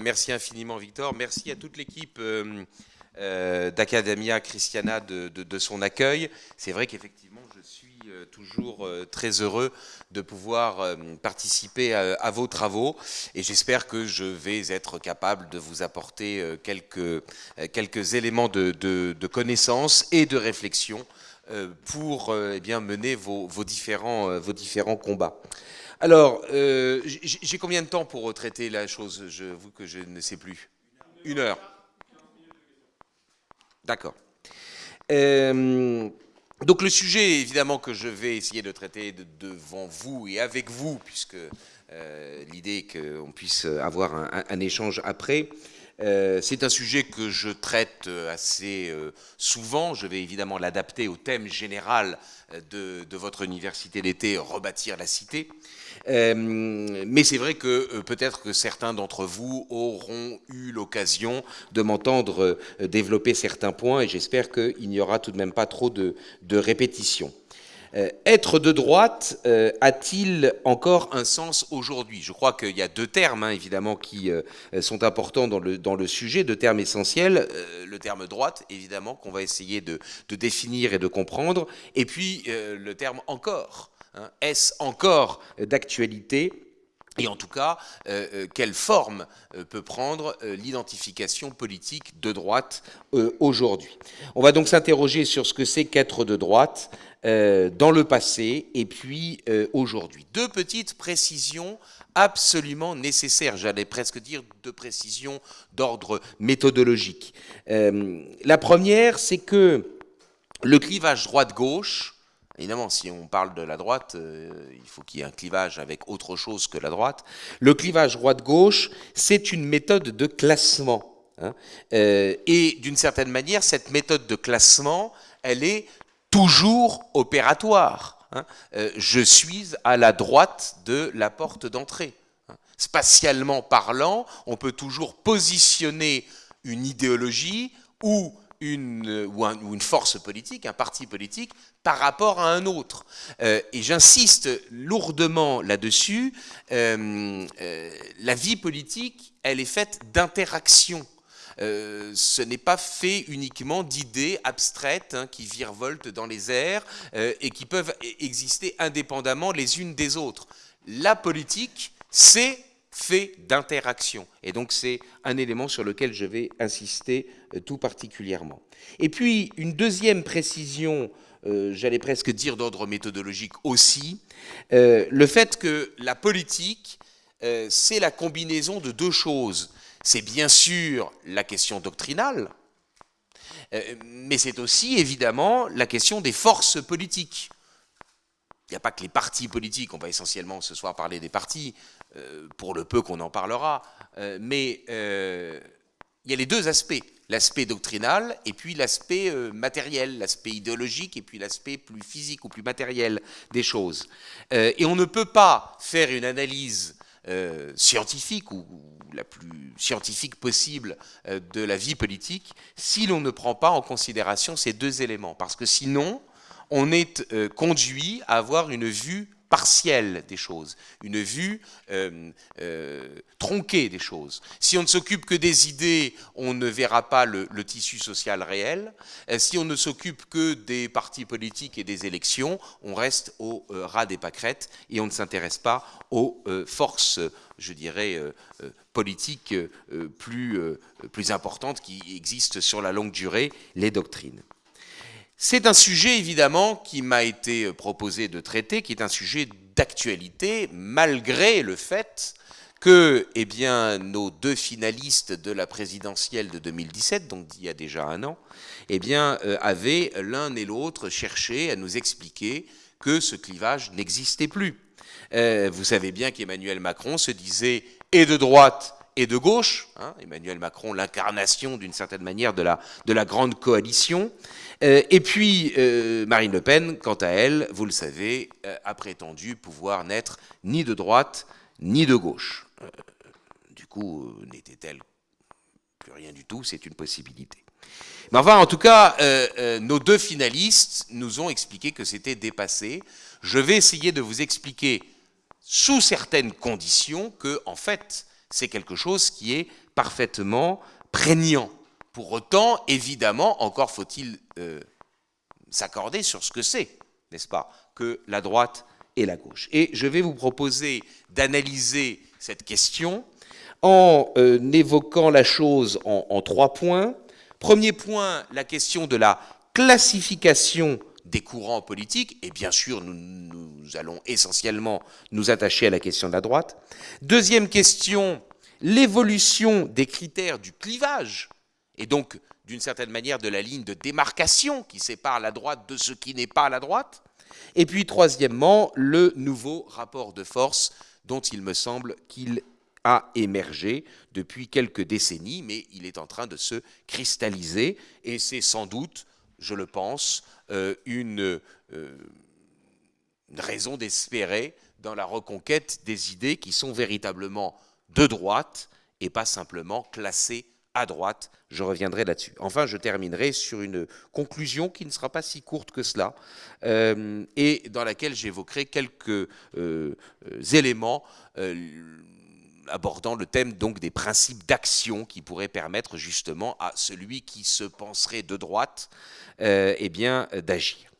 Merci infiniment Victor, merci à toute l'équipe euh, euh, d'Academia Christiana de, son accueil. C'est vrai qu'effectivement je suis euh, toujours très heureux de pouvoir participer à, vos travaux et j'espère que je vais être capable de vous apporter quelques, quelques éléments de, de connaissance et de réflexion pour eh bien, mener vos, différents, vos différents combats. Alors, euh, j'ai combien de temps pour traiter la chose Je vous que je ne sais plus? Une heure. D'accord. Euh, donc le sujet, évidemment, que je vais essayer de traiter devant vous et avec vous, puisque euh, l'idée est qu'on puisse avoir un, échange après, c'est un sujet que je traite assez souvent. Je vais évidemment l'adapter au thème général de, votre université d'été, rebâtir la cité. Euh, mais c'est vrai que euh, peut-être que certains d'entre vous auront eu l'occasion de m'entendre euh, développer certains points et j'espère qu'il n'y aura tout de même pas trop de, répétitions. Être de droite a-t-il encore un sens aujourd'hui? Je crois qu'il y a deux termes, hein, évidemment, qui sont importants dans le, sujet, deux termes essentiels. le terme droite, évidemment, qu'on va essayer de, définir et de comprendre, et puis le terme encore. Hein, est-ce encore d'actualité? Et en tout cas, euh, euh, quelle forme euh, peut prendre l'identification politique de droite aujourd'hui? On va donc s'interroger sur ce que c'est qu'être de droite dans le passé et puis aujourd'hui. Deux petites précisions absolument nécessaires, j'allais presque dire deux précisions d'ordre méthodologique. la première, c'est que le clivage droite-gauche, Évidemment, si on parle de la droite, euh, il faut qu'il y ait un clivage avec autre chose que la droite. Le clivage droite-gauche, c'est une méthode de classement. Hein. Euh, et d'une certaine manière, cette méthode de classement, elle est toujours opératoire. Hein. Euh, je suis à la droite de la porte d'entrée. Hein. Spatialement parlant, on peut toujours positionner une idéologie ou une, force politique, un parti politique, par rapport à un autre. Euh, et j'insiste lourdement là-dessus, euh, la vie politique, elle est faite d'interactions. Ce n'est pas fait uniquement d'idées abstraites hein, qui virevoltent dans les airs et qui peuvent e-, exister indépendamment les unes des autres. La politique, c'est fait d'interaction. Et donc c'est un élément sur lequel je vais insister euh, tout particulièrement. Et puis une deuxième précision, euh, j'allais presque dire d'ordre méthodologique aussi, euh, le fait que la politique, c'est la combinaison de deux choses. C'est bien sûr la question doctrinale, mais c'est aussi évidemment la question des forces politiques. Il n'y a pas que les partis politiques, on va essentiellement ce soir parler des partis, euh, pour le peu qu'on en parlera, euh, mais euh, il y a les deux aspects, l'aspect doctrinal et puis l'aspect matériel, l'aspect idéologique et puis l'aspect plus physique ou plus matériel des choses. et on ne peut pas faire une analyse scientifique ou, la plus scientifique possible de la vie politique si l'on ne prend pas en considération ces deux éléments. Parce que sinon, on est conduit à avoir une vue partielle des choses, une vue euh, euh, tronquée des choses. Si on ne s'occupe que des idées, on ne verra pas le, tissu social réel. Euh, si on ne s'occupe que des partis politiques et des élections, on reste au ras des pâquerettes et on ne s'intéresse pas aux forces, je dirais, politiques plus, plus importantes qui existent sur la longue durée, les doctrines. C'est un sujet évidemment qui m'a été proposé de traiter, qui est un sujet d'actualité, malgré le fait que eh nos deux finalistes de la présidentielle de 2017, donc il y a déjà un an, eh euh, avaient l'un et l'autre cherché à nous expliquer que ce clivage n'existait plus. Euh, vous savez bien qu'Emmanuel Macron se disait et de droite et de gauche, hein, Emmanuel Macron l'incarnation d'une certaine manière de la, de la grande coalition, euh, et puis euh, Marine Le Pen, quant à elle, vous le savez, euh, a prétendu pouvoir n'être ni de droite ni de gauche. du coup, n'était-elle plus rien du tout, c'est une possibilité. Mais enfin, en tout cas, nos deux finalistes nous ont expliqué que c'était dépassé. Je vais essayer de vous expliquer, sous certaines conditions, que, en fait, C'est quelque chose qui est parfaitement prégnant. Pour autant, évidemment, encore faut-il euh, s'accorder sur ce que c'est, n'est-ce pas, que la droite et la gauche. Et je vais vous proposer d'analyser cette question en euh, évoquant la chose en, trois points. Premier point, la question de la classification des courants politiques, et bien sûr, nous, nous, allons essentiellement nous attacher à la question de la droite. Deuxième question, l'évolution des critères du clivage, et donc, d'une certaine manière, de la ligne de démarcation qui sépare la droite de ce qui n'est pas la droite. Et puis, troisièmement, le nouveau rapport de force dont il me semble qu'il a émergé depuis quelques décennies, mais il est en train de se cristalliser, et c'est sans doute, je le pense, euh, euh, une raison d'espérer dans la reconquête des idées qui sont véritablement de droite et pas simplement classées à droite. Je reviendrai là-dessus. Enfin, je terminerai sur une conclusion qui ne sera pas si courte que cela euh, et dans laquelle j'évoquerai quelques euh, éléments euh, abordant le thème donc des principes d'action qui pourraient permettre justement à celui qui se penserait de droite eh bien d'agir.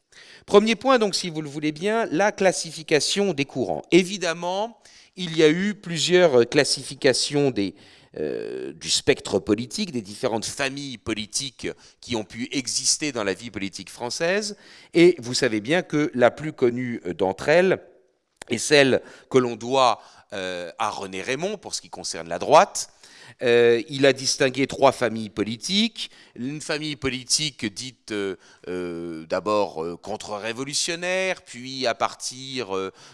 Premier point, donc, si vous le voulez bien, la classification des courants. Évidemment, il y a eu plusieurs classifications des, euh, du spectre politique, des différentes familles politiques qui ont pu exister dans la vie politique française. Et vous savez bien que la plus connue d'entre elles est celle que l'on doit euh, à René Raymond pour ce qui concerne la droite, euh, il a distingué trois familles politiques. Une famille politique dite euh, euh, d'abord contre-révolutionnaire, puis à partir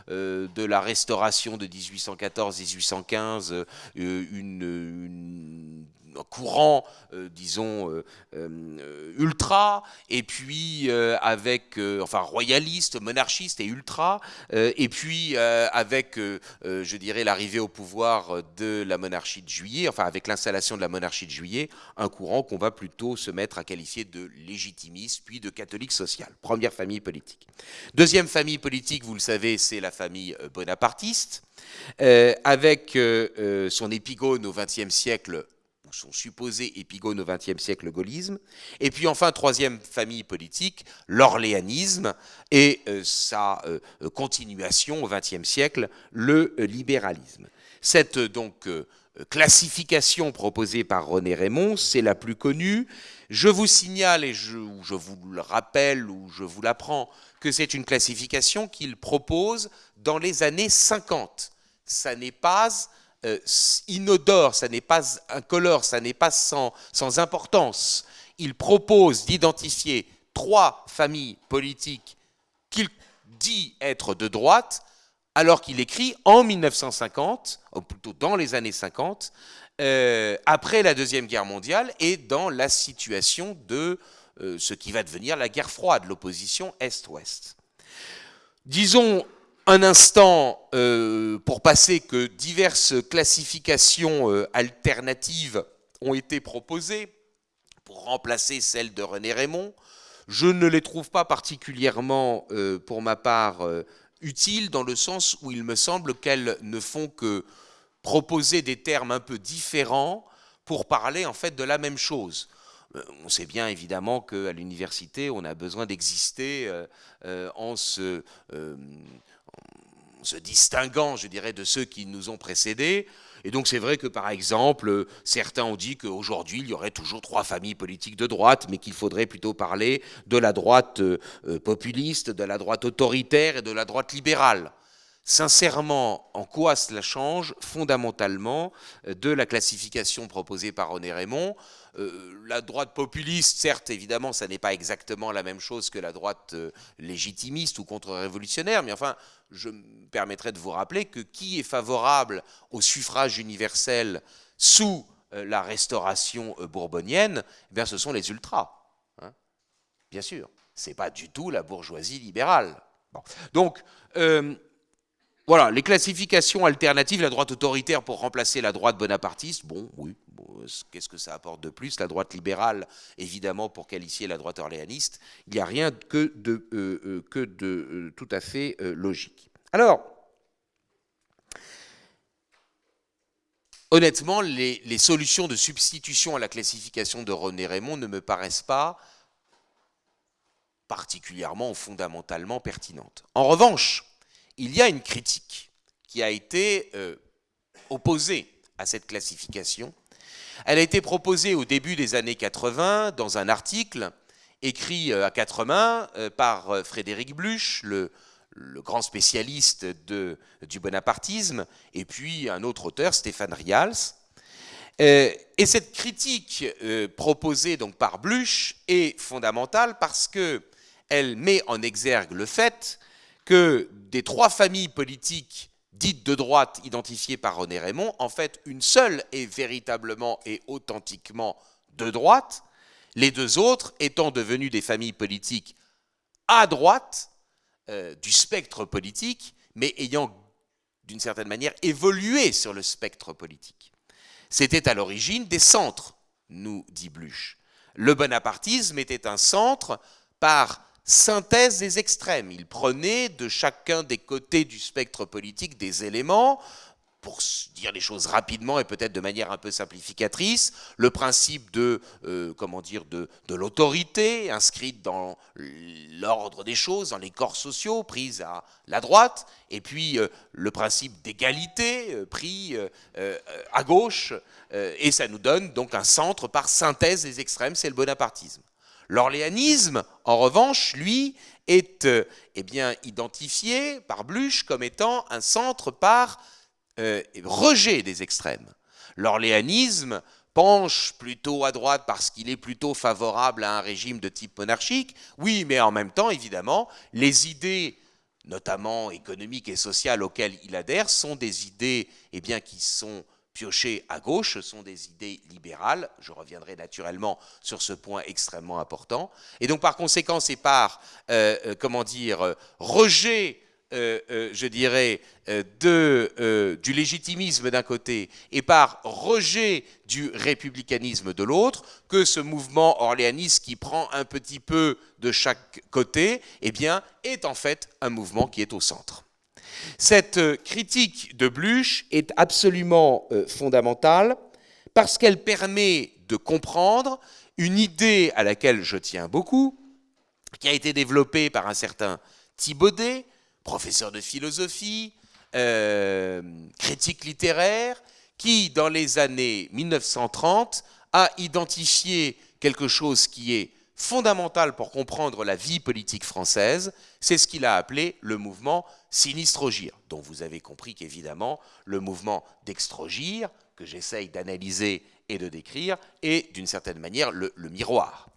de la restauration de 1814-1815, une courant, euh, disons, euh, euh, ultra, et puis avec, enfin, royaliste, monarchiste et ultra, et puis avec, je dirais, l'arrivée au pouvoir de la monarchie de juillet, enfin, avec l'installation de la monarchie de juillet, un courant qu'on va plutôt se mettre à qualifier de légitimiste, puis de catholique social. Première famille politique. Deuxième famille politique, vous le savez, c'est la famille bonapartiste. avec son épigone au XXe siècle, son supposé épigone au XXe siècle, le gaullisme. Et puis enfin, troisième famille politique, l'orléanisme et euh, sa euh, continuation au XXe siècle, le libéralisme. Cette donc euh, classification proposée par René Raymond, c'est la plus connue. Je vous signale, et je, je vous le rappelle, ou je vous l'apprends, que c'est une classification qu'il propose dans les années 50. Ça n'est pas euh, inodore, ça n'est pas incolore, ça n'est pas sans, importance. Il propose d'identifier trois familles politiques qu'il dit être de droite, alors qu'il écrit en 1950, ou plutôt dans les années 50, euh, après la Deuxième Guerre mondiale et dans la situation de euh, ce qui va devenir la guerre froide, l'opposition Est-Ouest. Disons un instant euh, pour passer que diverses classifications euh, alternatives ont été proposées pour remplacer celle de René Raymond. Je ne les trouve pas particulièrement, euh, pour ma part, utiles dans le sens où il me semble qu'elles ne font que proposer des termes un peu différents pour parler en fait de la même chose. On sait bien évidemment qu'à l'université, on a besoin d'exister en se se distinguant, je dirais, de ceux qui nous ont précédés. Et donc c'est vrai que par exemple, certains ont dit qu'aujourd'hui il y aurait toujours trois familles politiques de droite, mais qu'il faudrait plutôt parler de la droite euh, populiste, de la droite autoritaire et de la droite libérale. Sincèrement, en quoi cela change fondamentalement euh, de la classification proposée par René Raymond? Euh, La droite populiste, certes, évidemment, ça n'est pas exactement la même chose que la droite légitimiste ou contre-révolutionnaire, mais enfin, je me permettrai de vous rappeler que qui est favorable au suffrage universel sous la restauration bourbonienne eh bien, Ce sont les ultras. Hein. bien sûr, ce n'est pas du tout la bourgeoisie libérale. Donc, voilà, les classifications alternatives, la droite autoritaire pour remplacer la droite bonapartiste, bon, oui, qu'est-ce que ça apporte de plus La droite libérale, évidemment, pour qualifier la droite orléaniste, il n'y a rien que de, euh, euh, que de euh, tout à fait logique. Alors, honnêtement, les, solutions de substitution à la classification de René Raymond ne me paraissent pas particulièrement ou fondamentalement pertinentes. En revanche, il y a une critique qui a été euh, opposée à cette classification. Elle a été proposée au début des années 80 dans un article écrit euh, à quatre mains euh, par Frédéric Bluch, le, grand spécialiste du bonapartisme, et puis un autre auteur, Stéphane Rials. et cette critique proposée donc par Bluch est fondamentale parce que elle met en exergue le fait que des trois familles politiques dites de droite identifiées par René Raymond, en fait, une seule est véritablement et authentiquement de droite, les deux autres étant devenues des familles politiques à droite euh, du spectre politique, mais ayant d'une certaine manière évolué sur le spectre politique. C'était à l'origine des centres, nous dit Bluch. Le bonapartisme était un centre par synthèse des extrêmes. Il prenait de chacun des côtés du spectre politique des éléments, pour dire les choses rapidement et peut-être de manière un peu simplificatrice, le principe de, euh, comment dire, de, l'autorité inscrite dans l'ordre des choses, dans les corps sociaux, prise à la droite, et puis euh, le principe d'égalité euh, pris à gauche, et ça nous donne donc un centre par synthèse des extrêmes, c'est le bonapartisme. L'orléanisme, en revanche, lui, est euh, eh bien, identifié par Bluch comme étant un centre par euh, rejet des extrêmes. L'orléanisme penche plutôt à droite parce qu'il est plutôt favorable à un régime de type monarchique, oui, mais en même temps, évidemment, les idées notamment économiques et sociales auxquelles il adhère sont des idées eh qui sont piocher à gauche sont des idées libérales. Je reviendrai naturellement sur ce point extrêmement important. Et donc, par conséquent, c'est par, euh, euh, comment dire, euh, rejet, je dirais, du légitimisme d'un côté et par rejet du républicanisme de l'autre que ce mouvement orléaniste qui prend un petit peu de chaque côté, eh bien, est en fait un mouvement qui est au centre. Cette euh, critique de Bluch est absolument euh, fondamentale parce qu'elle permet de comprendre une idée à laquelle je tiens beaucoup, qui a été développée par un certain Thibaudet, professeur de philosophie, euh, critique littéraire, qui, dans les années 1930, a identifié quelque chose qui est fondamental pour comprendre la vie politique française, c'est ce qu'il a appelé le mouvement Sinistrogir, dont vous avez compris qu'évidemment, le mouvement d'Extrogir, que j'essaye d'analyser et de décrire, est d'une certaine manière le, miroir.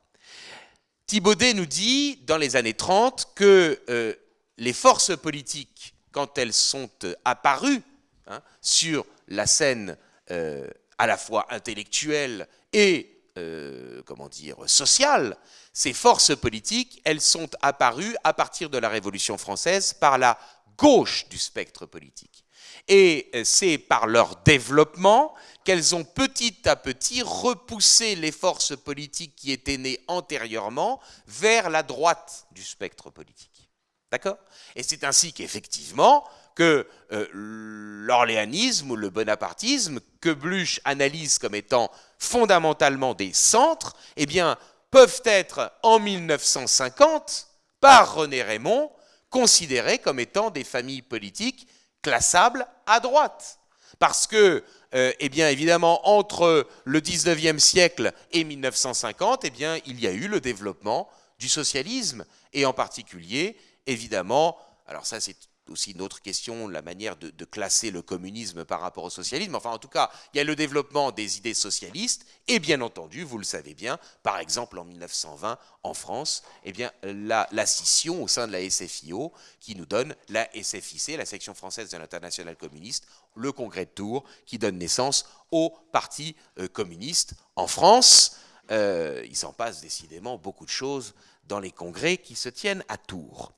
Thibaudet nous dit, dans les années 30, que euh, les forces politiques, quand elles sont euh, apparues hein, sur la scène euh, à la fois intellectuelle et euh, comment dire, sociales, ces forces politiques, elles sont apparues à partir de la Révolution française par la gauche du spectre politique. Et euh, c'est par leur développement qu'elles ont petit à petit repoussé les forces politiques qui étaient nées antérieurement vers la droite du spectre politique. D'accord? Et c'est ainsi qu'effectivement, que euh, l'orléanisme ou le bonapartisme, que Bluch analyse comme étant fondamentalement des centres, eh bien, peuvent être en 1950, par René Raymond, considérés comme étant des familles politiques classables à droite. Parce que, euh, eh bien, évidemment, entre le 19e siècle et 1950, eh bien, il y a eu le développement du socialisme, et en particulier, évidemment, alors ça c'est aussi une autre question, la manière de, classer le communisme par rapport au socialisme. Enfin, en tout cas, il y a le développement des idées socialistes et bien entendu, vous le savez bien, par exemple en 1920 en France, eh bien, la, scission au sein de la SFIO qui nous donne la SFIC, la section française de l'international communiste, le congrès de Tours qui donne naissance au Parti euh, communiste en France. Euh, il s'en passe décidément beaucoup de choses dans les congrès qui se tiennent à Tours.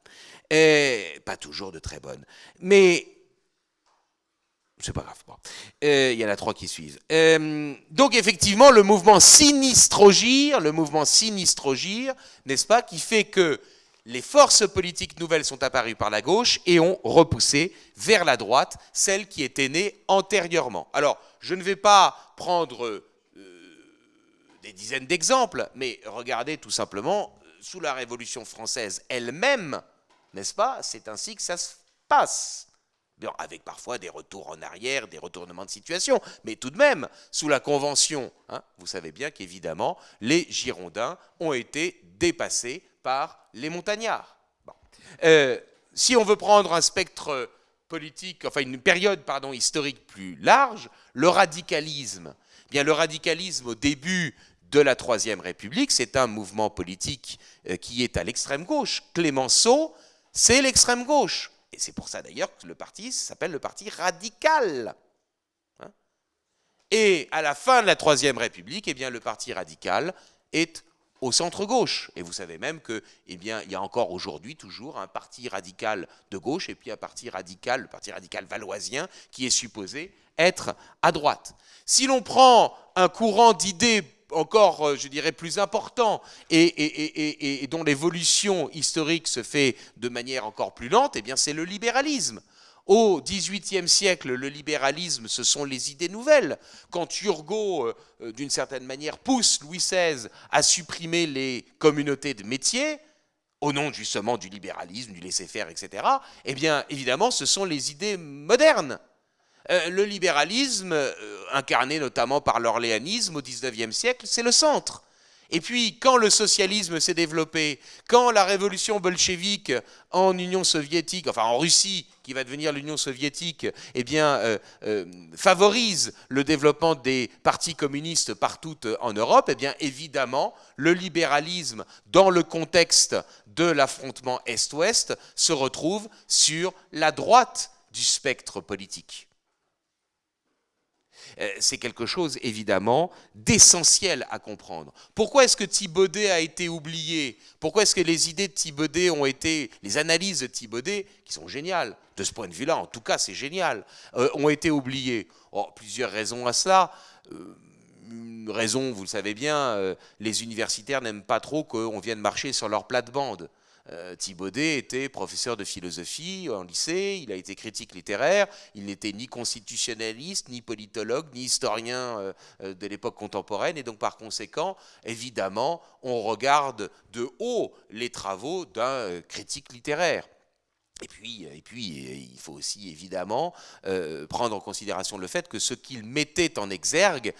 Et pas toujours de très bonnes. Mais c'est pas grave. Euh, il y en a trois qui suivent. Euh, donc effectivement, le mouvement sinistrogir, le mouvement sinistrogir, n'est-ce pas, qui fait que les forces politiques nouvelles sont apparues par la gauche et ont repoussé vers la droite celles qui étaient nées antérieurement. Alors, je ne vais pas prendre euh, des dizaines d'exemples, mais regardez tout simplement, sous la Révolution française elle-même, n'est-ce pas? C'est ainsi que ça se passe. avec parfois des retours en arrière, des retournements de situation, mais tout de même, sous la Convention, hein, vous savez bien qu'évidemment, les Girondins ont été dépassés par les montagnards. Euh, si on veut prendre un spectre politique, enfin une période pardon, historique plus large, le radicalisme. Eh bien, le radicalisme au début de la Troisième République, c'est un mouvement politique euh, qui est à l'extrême gauche. Clémenceau, c'est l'extrême gauche. Et c'est pour ça d'ailleurs que le parti s'appelle le parti radical. Hein. Et à la fin de la Troisième République, eh bien, le parti radical est au centre-gauche. Et vous savez même que, eh bien, il y a encore aujourd'hui toujours un parti radical de gauche et puis un parti radical, le parti radical valoisien, qui est supposé être à droite. Si l'on prend un courant d'idées encore, euh, je dirais, plus important et, dont l'évolution historique se fait de manière encore plus lente, eh bien, c'est le libéralisme. Au XVIIIe siècle, le libéralisme, ce sont les idées nouvelles. Quand Turgot, euh, euh, d'une certaine manière, pousse Louis XVI à supprimer les communautés de métiers, au nom justement du libéralisme, du laisser-faire, etc., eh bien, évidemment, ce sont les idées modernes. Euh, le libéralisme, incarné notamment par l'orléanisme au XIXe siècle, c'est le centre. Et puis, quand le socialisme s'est développé, quand la révolution bolchevique en Union soviétique, enfin en Russie, qui va devenir l'Union soviétique, eh bien, euh, euh, favorise le développement des partis communistes partout euh, en Europe, eh bien, évidemment, le libéralisme, dans le contexte de l'affrontement Est-Ouest, se retrouve sur la droite du spectre politique. Euh, c'est quelque chose évidemment d'essentiel à comprendre. Pourquoi est-ce que Thibaudet a été oublié? Pourquoi est-ce que les idées de Thibaudet ont été, les analyses de Thibaudet, qui sont géniales, de ce point de vue-là, en tout cas c'est génial, euh, ont été oubliées? Oh, Plusieurs raisons à cela. Euh, une raison, vous le savez bien, les universitaires n'aiment pas trop qu'on vienne marcher sur leur plate-bande. Euh, Thibaudet était professeur de philosophie en lycée, il a été critique littéraire, il n'était ni constitutionnaliste, ni politologue, ni historien euh, euh, de l'époque contemporaine, et donc par conséquent, évidemment, on regarde de haut les travaux d'un critique littéraire. Et puis, et puis, il faut aussi évidemment prendre en considération le fait que ce qu'il mettait en exergue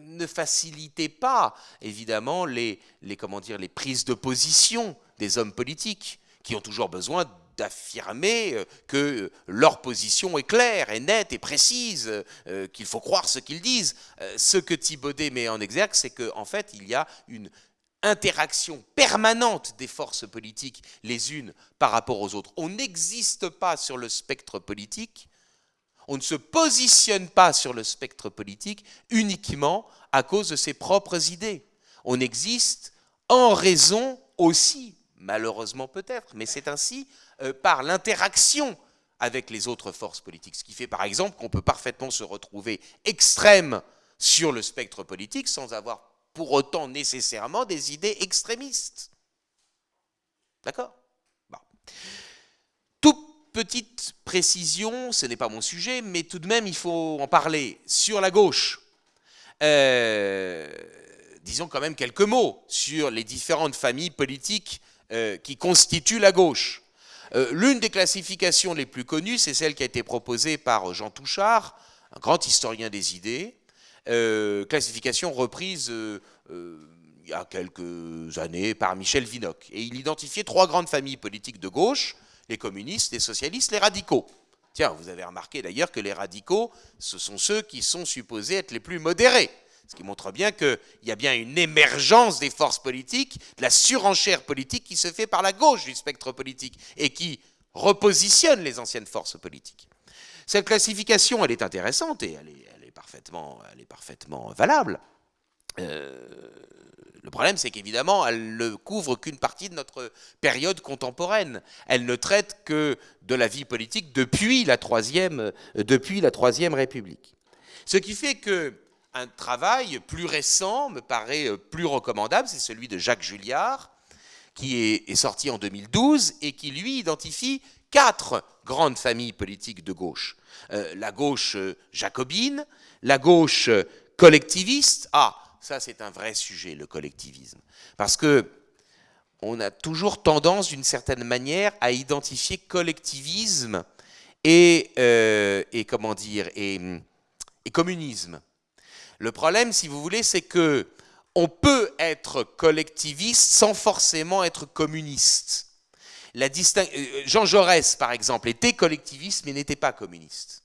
ne facilitait pas, évidemment, les, les, comment dire, les prises de position des hommes politiques qui ont toujours besoin d'affirmer euh, que leur position est claire et nette et précise, euh, qu'il faut croire ce qu'ils disent. Euh, ce que Thibaudet met en exergue, c'est qu'en en fait, il y a une interaction permanente des forces politiques les unes par rapport aux autres. On n'existe pas sur le spectre politique, on ne se positionne pas sur le spectre politique uniquement à cause de ses propres idées. On existe en raison aussi malheureusement peut-être, mais c'est ainsi euh, par l'interaction avec les autres forces politiques. Ce qui fait par exemple qu'on peut parfaitement se retrouver extrême sur le spectre politique sans avoir pour autant nécessairement des idées extrémistes. D'accord? Bon. Toute petite précision, ce n'est pas mon sujet, mais tout de même il faut en parler. Sur la gauche, euh, disons quand même quelques mots sur les différentes familles politiques euh, qui constitue la gauche. Euh, l'une des classifications les plus connues, c'est celle qui a été proposée par Jean Touchard, un grand historien des idées, euh, classification reprise il y a quelques années par Michel Vinocq. Et il identifiait trois grandes familles politiques de gauche, les communistes, les socialistes, les radicaux. Tiens, vous avez remarqué d'ailleurs que les radicaux, ce sont ceux qui sont supposés être les plus modérés. Ce qui montre bien qu'il y a bien une émergence des forces politiques, de la surenchère politique qui se fait par la gauche du spectre politique et qui repositionne les anciennes forces politiques. Cette classification, elle est intéressante et elle est, parfaitement, elle est parfaitement valable. Euh, le problème, c'est qu'évidemment, elle ne couvre qu'une partie de notre période contemporaine. Elle ne traite que de la vie politique depuis la Troisième, depuis la troisième République. Ce qui fait que un travail plus récent me paraît euh, plus recommandable, c'est celui de Jacques Julliard, qui est, sorti en 2012 et qui, lui, identifie quatre grandes familles politiques de gauche. Euh, la gauche euh, jacobine, la gauche euh, collectiviste. Ah, ça c'est un vrai sujet, le collectivisme. Parce que on a toujours tendance, d'une certaine manière, à identifier collectivisme et, comment dire, et communisme. Le problème, si vous voulez, c'est que on peut être collectiviste sans forcément être communiste. La euh, Jean Jaurès, par exemple, était collectiviste mais n'était pas communiste.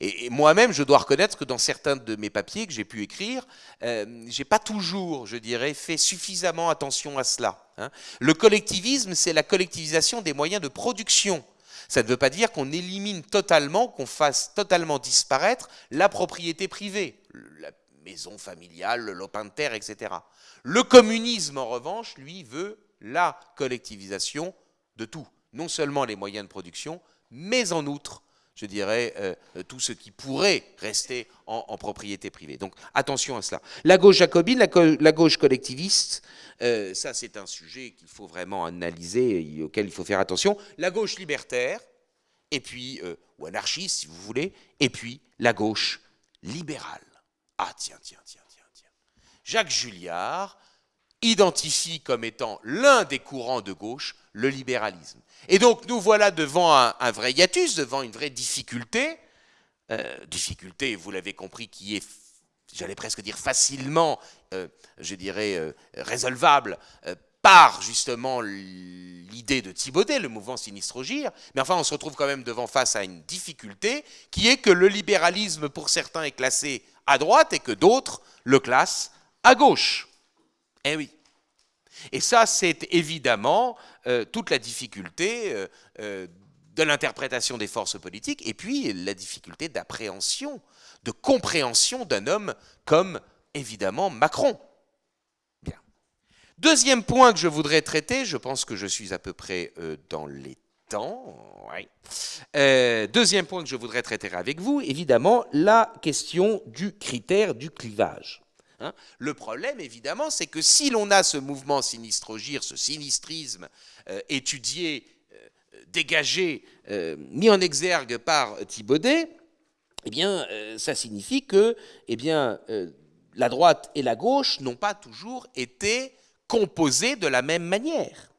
Et, moi-même, je dois reconnaître que dans certains de mes papiers que j'ai pu écrire, euh, je n'ai pas toujours, je dirais, fait suffisamment attention à cela. Hein. Le collectivisme, c'est la collectivisation des moyens de production. Ça ne veut pas dire qu'on élimine totalement, qu'on fasse totalement disparaître la propriété privée, la maison familiale, le lopin de terre, etc. Le communisme, en revanche, lui, veut la collectivisation de tout. Non seulement les moyens de production, mais en outre, je dirais, euh, tout ce qui pourrait rester en, propriété privée. Donc attention à cela. La gauche jacobine, la, gauche collectiviste, euh, ça c'est un sujet qu'il faut vraiment analyser, et auquel il faut faire attention. La gauche libertaire, et puis, euh, ou anarchiste si vous voulez, et puis la gauche libérale. Ah tiens, tiens, tiens, tiens, tiens. Jacques Julliard identifie comme étant l'un des courants de gauche le libéralisme. Et donc nous voilà devant un, vrai hiatus, devant une vraie difficulté, euh, difficulté, vous l'avez compris, qui est, j'allais presque dire facilement, euh, je dirais, euh, résolvable par justement l'idée de Thibaudet, le mouvement Sinistrogir, mais enfin on se retrouve quand même devant face à une difficulté qui est que le libéralisme pour certains est classé à droite et que d'autres le classent à gauche. Eh oui. Et ça, c'est évidemment euh, toute la difficulté euh, euh, de l'interprétation des forces politiques et puis la difficulté d'appréhension, de compréhension d'un homme comme évidemment Macron. Bien. Deuxième point que je voudrais traiter, je pense que je suis à peu près dans les euh, deuxième point que je voudrais traiter avec vous, évidemment, la question du critère du clivage. Hein. le problème, évidemment, c'est que si l'on a ce mouvement sinistrogir, ce sinistrisme euh, étudié, euh, dégagé, mis en exergue par Thibaudet, eh bien, ça signifie que eh la droite et la gauche n'ont pas toujours été composées de la même manière.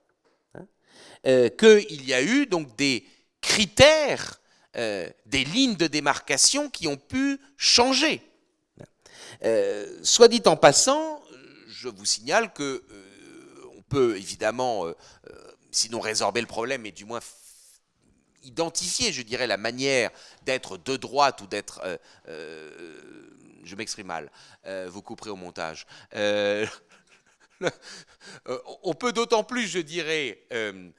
Euh, qu'il y a eu donc des critères, euh, des lignes de démarcation qui ont pu changer. Euh, soit dit en passant, je vous signale que on peut évidemment, sinon résorber le problème, mais du moins identifier, je dirais, la manière d'être de droite ou d'être... je m'exprime mal, vous couperez au montage. On peut d'autant plus, je dirais, euh,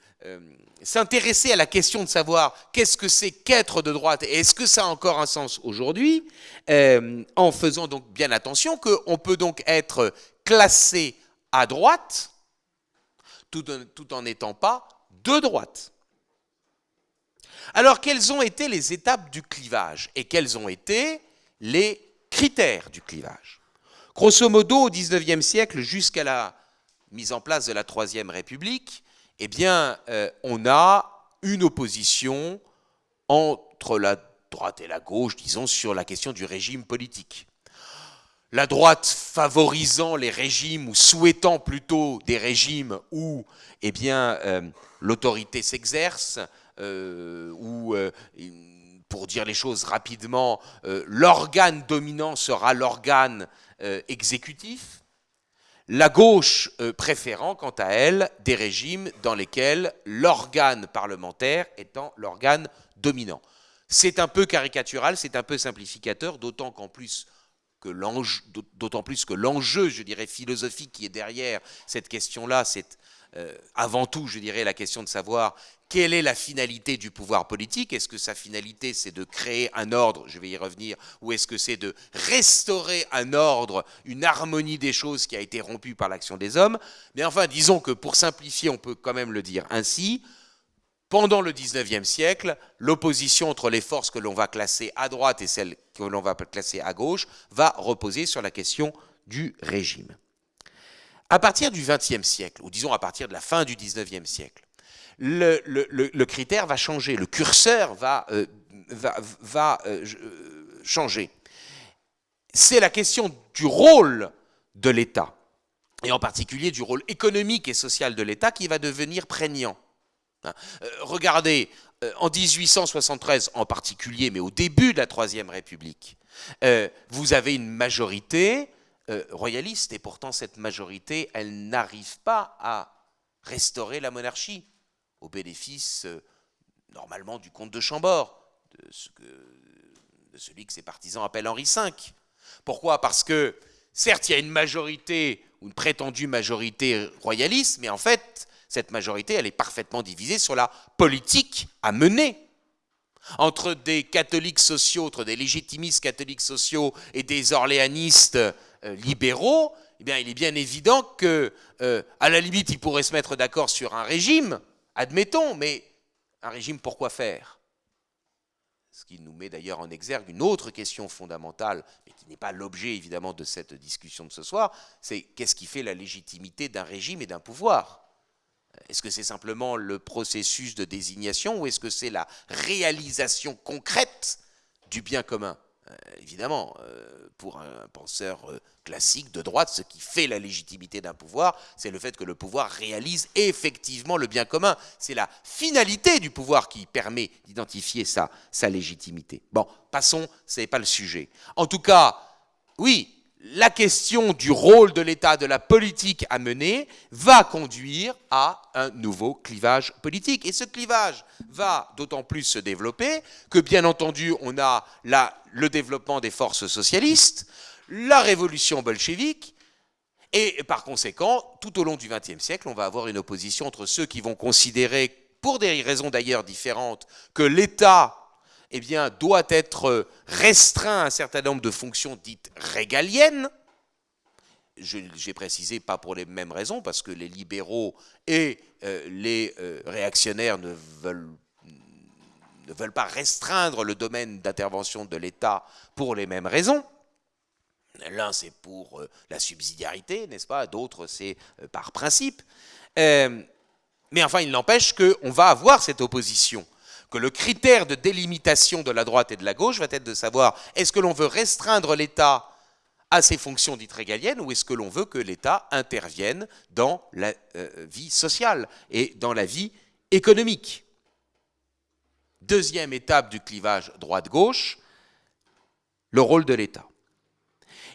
s'intéresser à la question de savoir qu'est-ce que c'est qu'être de droite et est-ce que ça a encore un sens aujourd'hui, euh, en faisant donc bien attention qu'on peut donc être classé à droite tout en n'étant pas de droite. Alors, quelles ont été les étapes du clivage et quels ont été les critères du clivage? Grosso modo, au XIXe siècle, jusqu'à la mise en place de la Troisième République, eh bien, euh, on a une opposition entre la droite et la gauche, disons, sur la question du régime politique. La droite favorisant les régimes ou souhaitant plutôt des régimes où eh bien, euh, l'autorité s'exerce, euh, où, pour dire les choses rapidement, l'organe dominant sera l'organe exécutif, la gauche euh, préférant, quant à elle, des régimes dans lesquels l'organe parlementaire étant l'organe dominant. C'est un peu caricatural, c'est un peu simplificateur, d'autant qu'en plus que d'autant plus que l'enjeu, je dirais, philosophique qui est derrière cette question-là, c'est euh, avant tout, je dirais, la question de savoir quelle est la finalité du pouvoir politique? Est-ce que sa finalité, c'est de créer un ordre, je vais y revenir, ou est-ce que c'est de restaurer un ordre, une harmonie des choses qui a été rompue par l'action des hommes? Mais enfin, disons que pour simplifier, on peut quand même le dire ainsi, pendant le 19e siècle, l'opposition entre les forces que l'on va classer à droite et celles que l'on va classer à gauche va reposer sur la question du régime. À partir du XXe siècle, ou disons à partir de la fin du XIXe siècle, le, critère va changer, le curseur va, euh, va, euh, changer. C'est la question du rôle de l'État, et en particulier du rôle économique et social de l'État qui va devenir prégnant. Hein. Euh, regardez, en 1873 en particulier, mais au début de la Troisième République, vous avez une majorité royaliste, et pourtant cette majorité, elle n'arrive pas à restaurer la monarchie au bénéfice, euh, normalement, du comte de Chambord, de, celui que ses partisans appellent Henri V. Pourquoi? Parce que, certes, il y a une majorité, une prétendue majorité royaliste, mais en fait, cette majorité, elle est parfaitement divisée sur la politique à mener. Entre des catholiques sociaux, entre des légitimistes catholiques sociaux et des orléanistes euh, libéraux, eh bien, il est bien évident que, euh, à la limite, ils pourraient se mettre d'accord sur un régime, Admettons, mais un régime, pourquoi faire? Ce qui nous met d'ailleurs en exergue une autre question fondamentale, mais qui n'est pas l'objet évidemment de cette discussion de ce soir, c'est qu'est-ce qui fait la légitimité d'un régime et d'un pouvoir? Est-ce que c'est simplement le processus de désignation ou est-ce que c'est la réalisation concrète du bien commun? Euh, évidemment, euh, pour un penseur euh, classique de droite, ce qui fait la légitimité d'un pouvoir, c'est le fait que le pouvoir réalise effectivement le bien commun. C'est la finalité du pouvoir qui permet d'identifier sa, sa légitimité. Bon, passons, ce n'est pas le sujet. En tout cas, oui, la question du rôle de l'État, de la politique à mener, va conduire à un nouveau clivage politique. Et ce clivage va d'autant plus se développer que, bien entendu, on a le développement des forces socialistes, la révolution bolchevique, et par conséquent, tout au long du XXe siècle, on va avoir une opposition entre ceux qui vont considérer, pour des raisons d'ailleurs différentes, que l'État eh bien, doit être restreint à un certain nombre de fonctions dites régaliennes. J'ai précisé pas pour les mêmes raisons, parce que les libéraux et euh, les euh, réactionnaires ne veulent, ne veulent pas restreindre le domaine d'intervention de l'État pour les mêmes raisons. L'un, c'est pour euh, la subsidiarité, n'est-ce pas? D'autres, c'est par principe. mais enfin, il n'empêche qu'on va avoir cette opposition que le critère de délimitation de la droite et de la gauche va être de savoir est-ce que l'on veut restreindre l'État à ses fonctions dites régaliennes ou est-ce que l'on veut que l'État intervienne dans la euh, vie sociale et dans la vie économique? Deuxième étape du clivage droite-gauche, le rôle de l'État.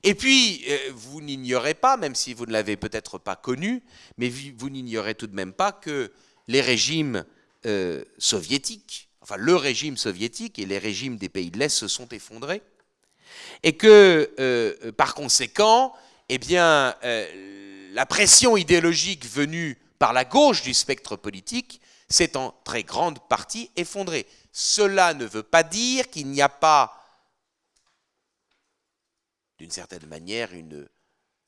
Et puis, euh, vous n'ignorez pas, même si vous ne l'avez peut-être pas connu, mais vous n'ignorez tout de même pas que les régimes euh, soviétiques enfin le régime soviétique et les régimes des pays de l'Est se sont effondrés, et que euh, par conséquent, eh euh, la pression idéologique venue par la gauche du spectre politique s'est en très grande partie effondrée. Cela ne veut pas dire qu'il n'y a pas, d'une certaine manière, une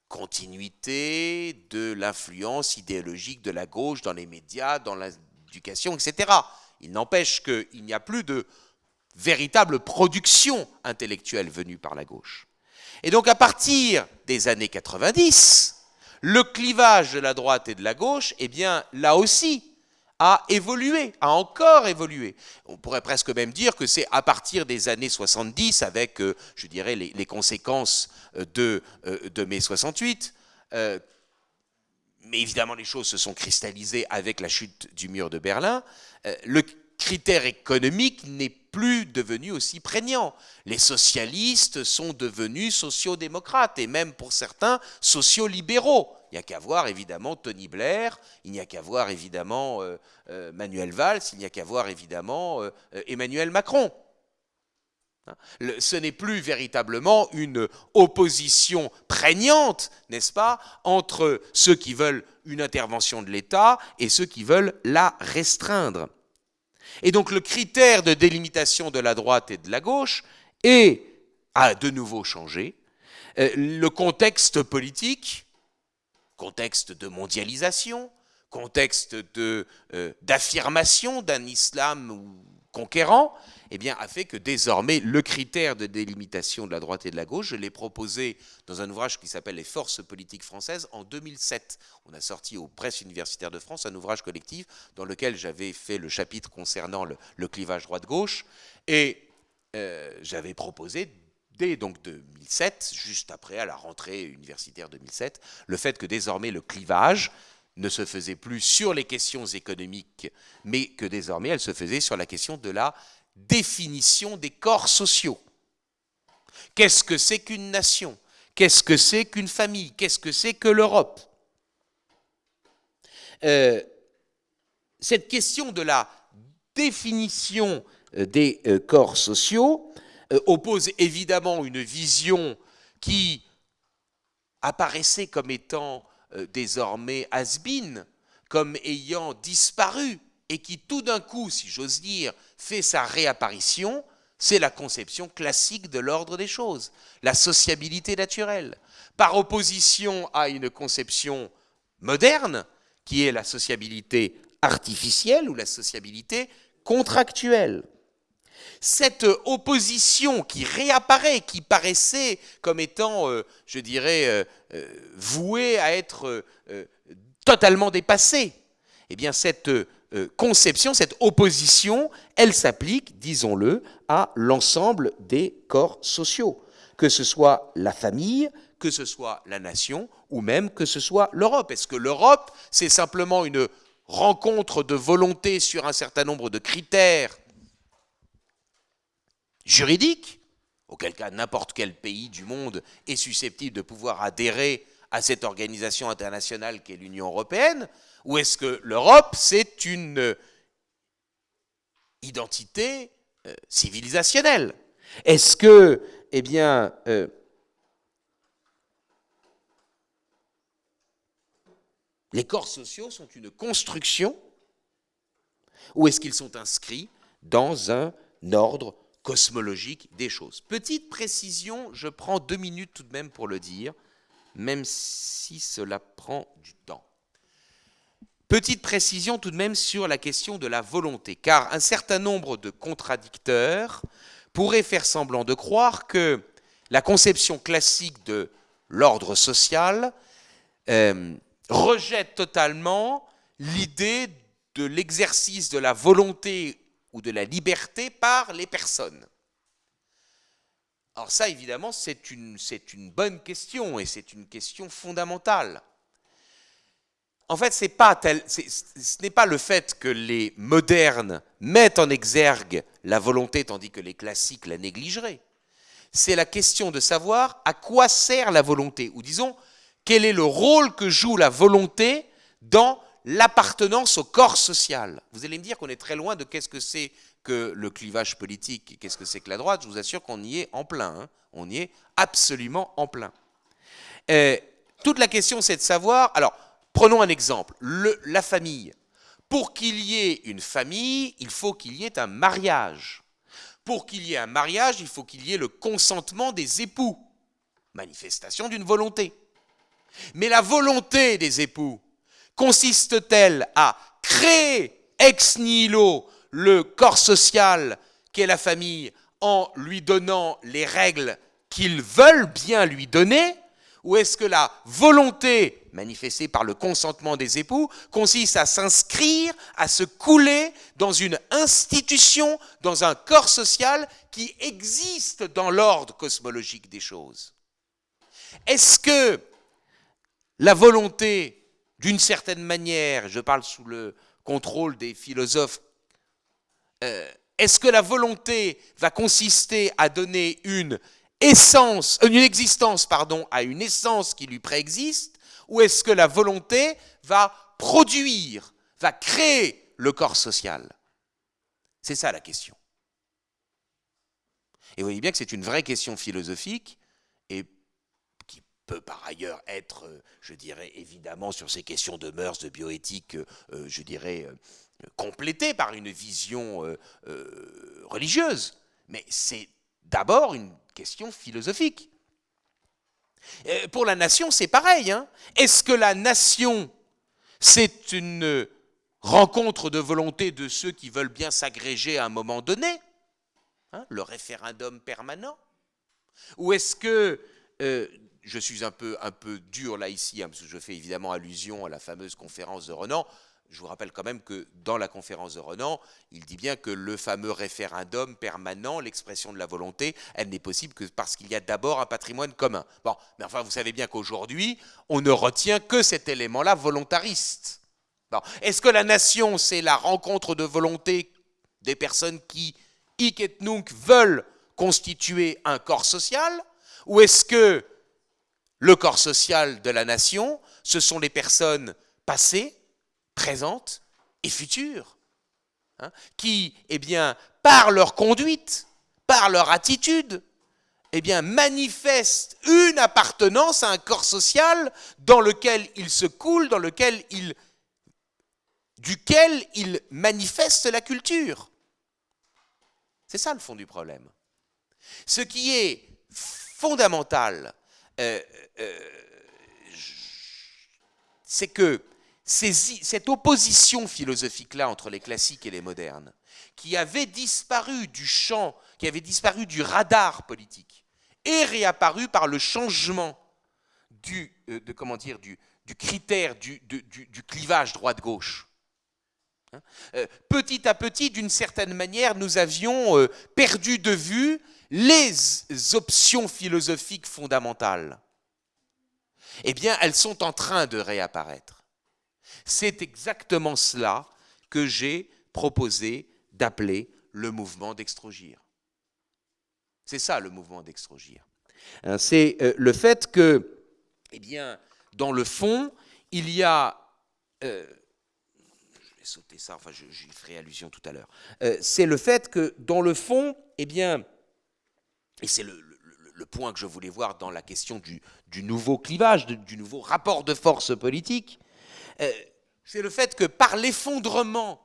continuité de l'influence idéologique de la gauche dans les médias, dans l'éducation, etc. Il n'empêche qu'il n'y a plus de véritable production intellectuelle venue par la gauche. Et donc à partir des années 90, le clivage de la droite et de la gauche, eh bien là aussi, a évolué, a encore évolué. On pourrait presque même dire que c'est à partir des années 70, avec, euh, je dirais, les, conséquences euh, de, euh, de mai 68, mais évidemment les choses se sont cristallisées avec la chute du mur de Berlin, euh, le critère économique n'est plus devenu aussi prégnant. Les socialistes sont devenus sociodémocrates et même pour certains sociolibéraux. Il n'y a qu'à voir évidemment Tony Blair, il n'y a qu'à voir évidemment euh, euh, Manuel Valls, il n'y a qu'à voir évidemment Emmanuel Macron. Hein? Ce n'est plus véritablement une opposition prégnante, n'est-ce pas, entre ceux qui veulent une intervention de l'État et ceux qui veulent la restreindre. Et donc le critère de délimitation de la droite et de la gauche est, a de nouveau changé. Euh, le contexte politique, contexte de mondialisation, contexte euh, d'affirmation d'un islam conquérant, eh bien, a fait que désormais, le critère de délimitation de la droite et de la gauche, je l'ai proposé dans un ouvrage qui s'appelle Les forces politiques françaises en 2007. On a sorti aux presses universitaires de France un ouvrage collectif dans lequel j'avais fait le chapitre concernant le, clivage droite-gauche et euh, j'avais proposé dès donc 2007, juste après à la rentrée universitaire 2007, le fait que désormais le clivage ne se faisait plus sur les questions économiques, mais que désormais elle se faisait sur la question de la définition des corps sociaux. Qu'est-ce que c'est qu'une nation? Qu'est-ce que c'est qu'une famille? Qu'est-ce que c'est que l'Europe? Euh, Cette question de la définition euh, des euh, corps sociaux oppose évidemment une vision qui apparaissait comme étant désormais has comme ayant disparu et qui tout d'un coup, si j'ose dire, fait sa réapparition, c'est la conception classique de l'ordre des choses, la sociabilité naturelle, par opposition à une conception moderne, qui est la sociabilité artificielle ou la sociabilité contractuelle. Cette opposition qui réapparaît, qui paraissait comme étant, euh, je dirais, euh, euh, vouée à être totalement dépassée, eh bien cette conception, cette opposition, elle s'applique, disons-le, à l'ensemble des corps sociaux, que ce soit la famille, que ce soit la nation, ou même que ce soit l'Europe. Est-ce que l'Europe, c'est simplement une rencontre de volonté sur un certain nombre de critères juridiques, auquel cas n'importe quel pays du monde est susceptible de pouvoir adhérer à cette organisation internationale qu'est l'Union européenne, ou est-ce que l'Europe, c'est une euh, identité euh, civilisationnelle? Est-ce que, eh euh, les corps sociaux sont une construction? Ou est-ce qu'ils sont inscrits dans un ordre cosmologique des choses? Petite précision, je prends deux minutes tout de même pour le dire, même si cela prend du temps. Petite précision tout de même sur la question de la volonté, car un certain nombre de contradicteurs pourraient faire semblant de croire que la conception classique de l'ordre social euh, rejette totalement l'idée de l'exercice de la volonté ou de la liberté par les personnes. Alors ça, évidemment, c'est une, une bonne question et c'est une question fondamentale en fait, ce n'est pas le fait que les modernes mettent en exergue la volonté tandis que les classiques la négligeraient. C'est la question de savoir à quoi sert la volonté, ou disons, quel est le rôle que joue la volonté dans l'appartenance au corps social. Vous allez me dire qu'on est très loin de qu'est-ce que c'est que le clivage politique, qu'est-ce que c'est que la droite. Je vous assure qu'on y est en plein. Hein. On y est absolument en plein. Euh, toute la question, c'est de savoir. Alors, Prenons un exemple, la famille. Pour qu'il y ait une famille, il faut qu'il y ait un mariage. Pour qu'il y ait un mariage, il faut qu'il y ait le consentement des époux, manifestation d'une volonté. Mais la volonté des époux consiste-t-elle à créer ex nihilo le corps social qu'est la famille en lui donnant les règles qu'ils veulent bien lui donner ou est-ce que la volonté manifestée par le consentement des époux consiste à s'inscrire, à se couler dans une institution, dans un corps social qui existe dans l'ordre cosmologique des choses? Est-ce que la volonté, d'une certaine manière, je parle sous le contrôle des philosophes, euh, est-ce que la volonté va consister à donner une essence, une existence pardon, à une essence qui lui préexiste, ou est-ce que la volonté va produire, va créer le corps social? C'est ça la question. Et vous voyez bien que c'est une vraie question philosophique et qui peut par ailleurs être, je dirais évidemment sur ces questions de mœurs, de bioéthique, euh, je dirais euh, complétée par une vision euh, religieuse. Mais c'est d'abord une question philosophique. pour la nation, c'est pareil. Hein. Est-ce que la nation, c'est une rencontre de volonté de ceux qui veulent bien s'agréger à un moment donné, hein, le référendum permanent? Ou est-ce que, euh, je suis un peu, un peu dur là ici, hein, parce que je fais évidemment allusion à la fameuse conférence de Renan, je vous rappelle quand même que dans la conférence de Renan, il dit bien que le fameux référendum permanent, l'expression de la volonté, elle n'est possible que parce qu'il y a d'abord un patrimoine commun. Bon, mais enfin, vous savez bien qu'aujourd'hui, on ne retient que cet élément-là volontariste. Est-ce que la nation, c'est la rencontre de volonté des personnes qui, hic et nunc, veulent constituer un corps social? Ou est-ce que le corps social de la nation, ce sont les personnes passées, présentes et futures, hein, qui, eh bien, par leur conduite, par leur attitude, eh bien, manifestent une appartenance à un corps social dans lequel ils se coulent, dans lequel ils, duquel ils manifestent la culture. C'est ça le fond du problème. Ce qui est fondamental, euh, euh, c'est que cette opposition philosophique-là entre les classiques et les modernes, qui avait disparu du champ, qui avait disparu du radar politique, est réapparue par le changement du, euh, comment dire, du, critère du, clivage droite-gauche. Hein euh, petit à petit, d'une certaine manière, nous avions euh, perdu de vue les options philosophiques fondamentales. Eh bien, elles sont en train de réapparaître. C'est exactement cela que j'ai proposé d'appeler le mouvement d'extrogir. C'est ça le mouvement d'extrogir. Hein, c'est euh, le fait que, eh bien, dans le fond, il y a... Euh, je vais sauter ça, enfin j'y ferai allusion tout à l'heure. Euh, c'est le fait que, dans le fond, eh bien, et c'est le, point que je voulais voir dans la question du, nouveau clivage, du nouveau rapport de force politique, c'est le fait que par l'effondrement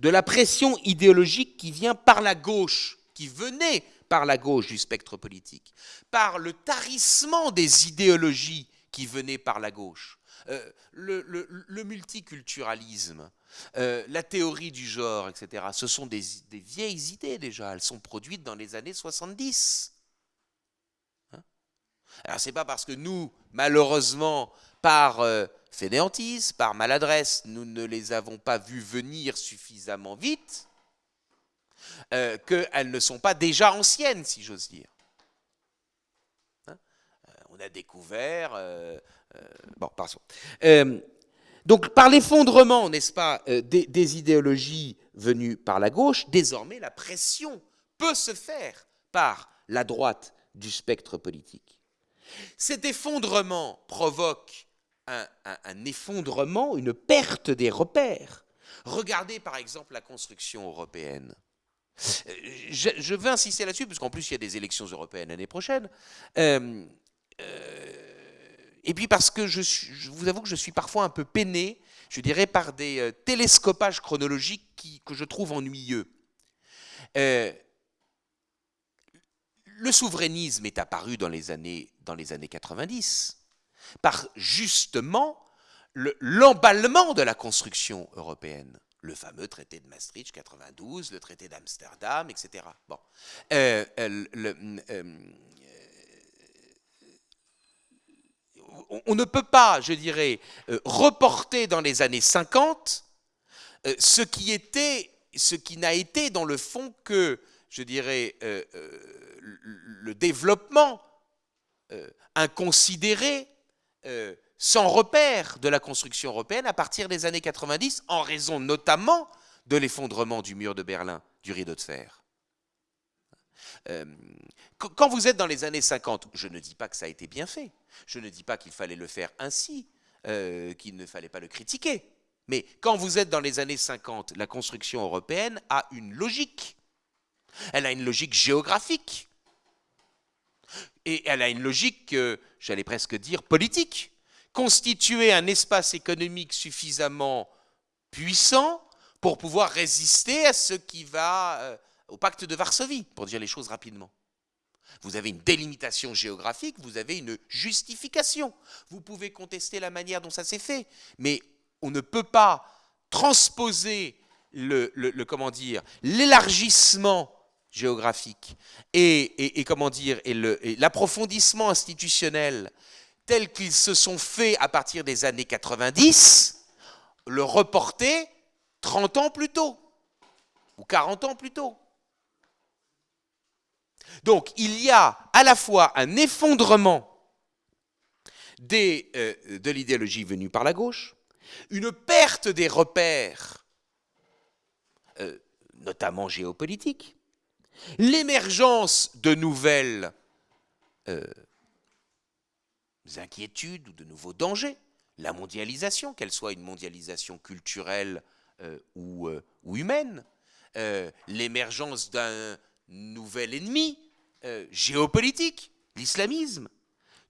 de la pression idéologique qui vient par la gauche, qui venait par la gauche du spectre politique, par le tarissement des idéologies qui venaient par la gauche, euh, le, multiculturalisme, euh, la théorie du genre, etc., ce sont des, vieilles idées déjà, elles sont produites dans les années 70. Hein? Alors c'est pas parce que nous, malheureusement, par euh, fainéantise, par maladresse, nous ne les avons pas vues venir suffisamment vite, euh, qu'elles ne sont pas déjà anciennes, si j'ose dire. Hein euh, on a découvert... Euh, bon, pardon. donc, par l'effondrement, n'est-ce pas, des idéologies venues par la gauche, désormais la pression peut se faire par la droite du spectre politique. Cet effondrement provoque un, effondrement, une perte des repères. Regardez par exemple la construction européenne. Euh, je, veux insister là-dessus, parce qu'en plus il y a des élections européennes l'année prochaine. Euh, euh, et puis parce que je, vous avoue que je suis parfois un peu peiné, je dirais, par des télescopages chronologiques que je trouve ennuyeux. le souverainisme est apparu dans les années, dans les années 90 par justement l'emballement de la construction européenne. Le fameux traité de Maastricht 92, le traité d'Amsterdam, etc. Bon. Euh, euh, euh, on ne peut pas, je dirais, reporter dans les années 50 ce qui était, ce qui n'a été dans le fond que, je dirais, le développement inconsidéré euh, sans repère de la construction européenne à partir des années 90, en raison notamment de l'effondrement du mur de Berlin, du rideau de fer. Euh, quand vous êtes dans les années 50, je ne dis pas que ça a été bien fait, je ne dis pas qu'il fallait le faire ainsi, euh, qu'il ne fallait pas le critiquer, mais quand vous êtes dans les années 50, la construction européenne a une logique. Elle a une logique géographique. Et elle a une logique, j'allais presque dire, politique. Constituer un espace économique suffisamment puissant pour pouvoir résister à ce qui va euh, au pacte de Varsovie, pour dire les choses rapidement. Vous avez une délimitation géographique, vous avez une justification. Vous pouvez contester la manière dont ça s'est fait, mais on ne peut pas transposer le, comment dire l'élargissement géographique et, comment dire et l'approfondissement institutionnel tels qu'ils se sont faits à partir des années 90, le reporter 30 ans plus tôt ou 40 ans plus tôt. Donc il y a à la fois un effondrement euh, de l'idéologie venue par la gauche, une perte des repères, euh, notamment géopolitiques, l'émergence de nouvelles euh, inquiétudes ou de nouveaux dangers, la mondialisation, qu'elle soit une mondialisation culturelle ou, ou, humaine, l'émergence d'un nouvel ennemi géopolitique, l'islamisme,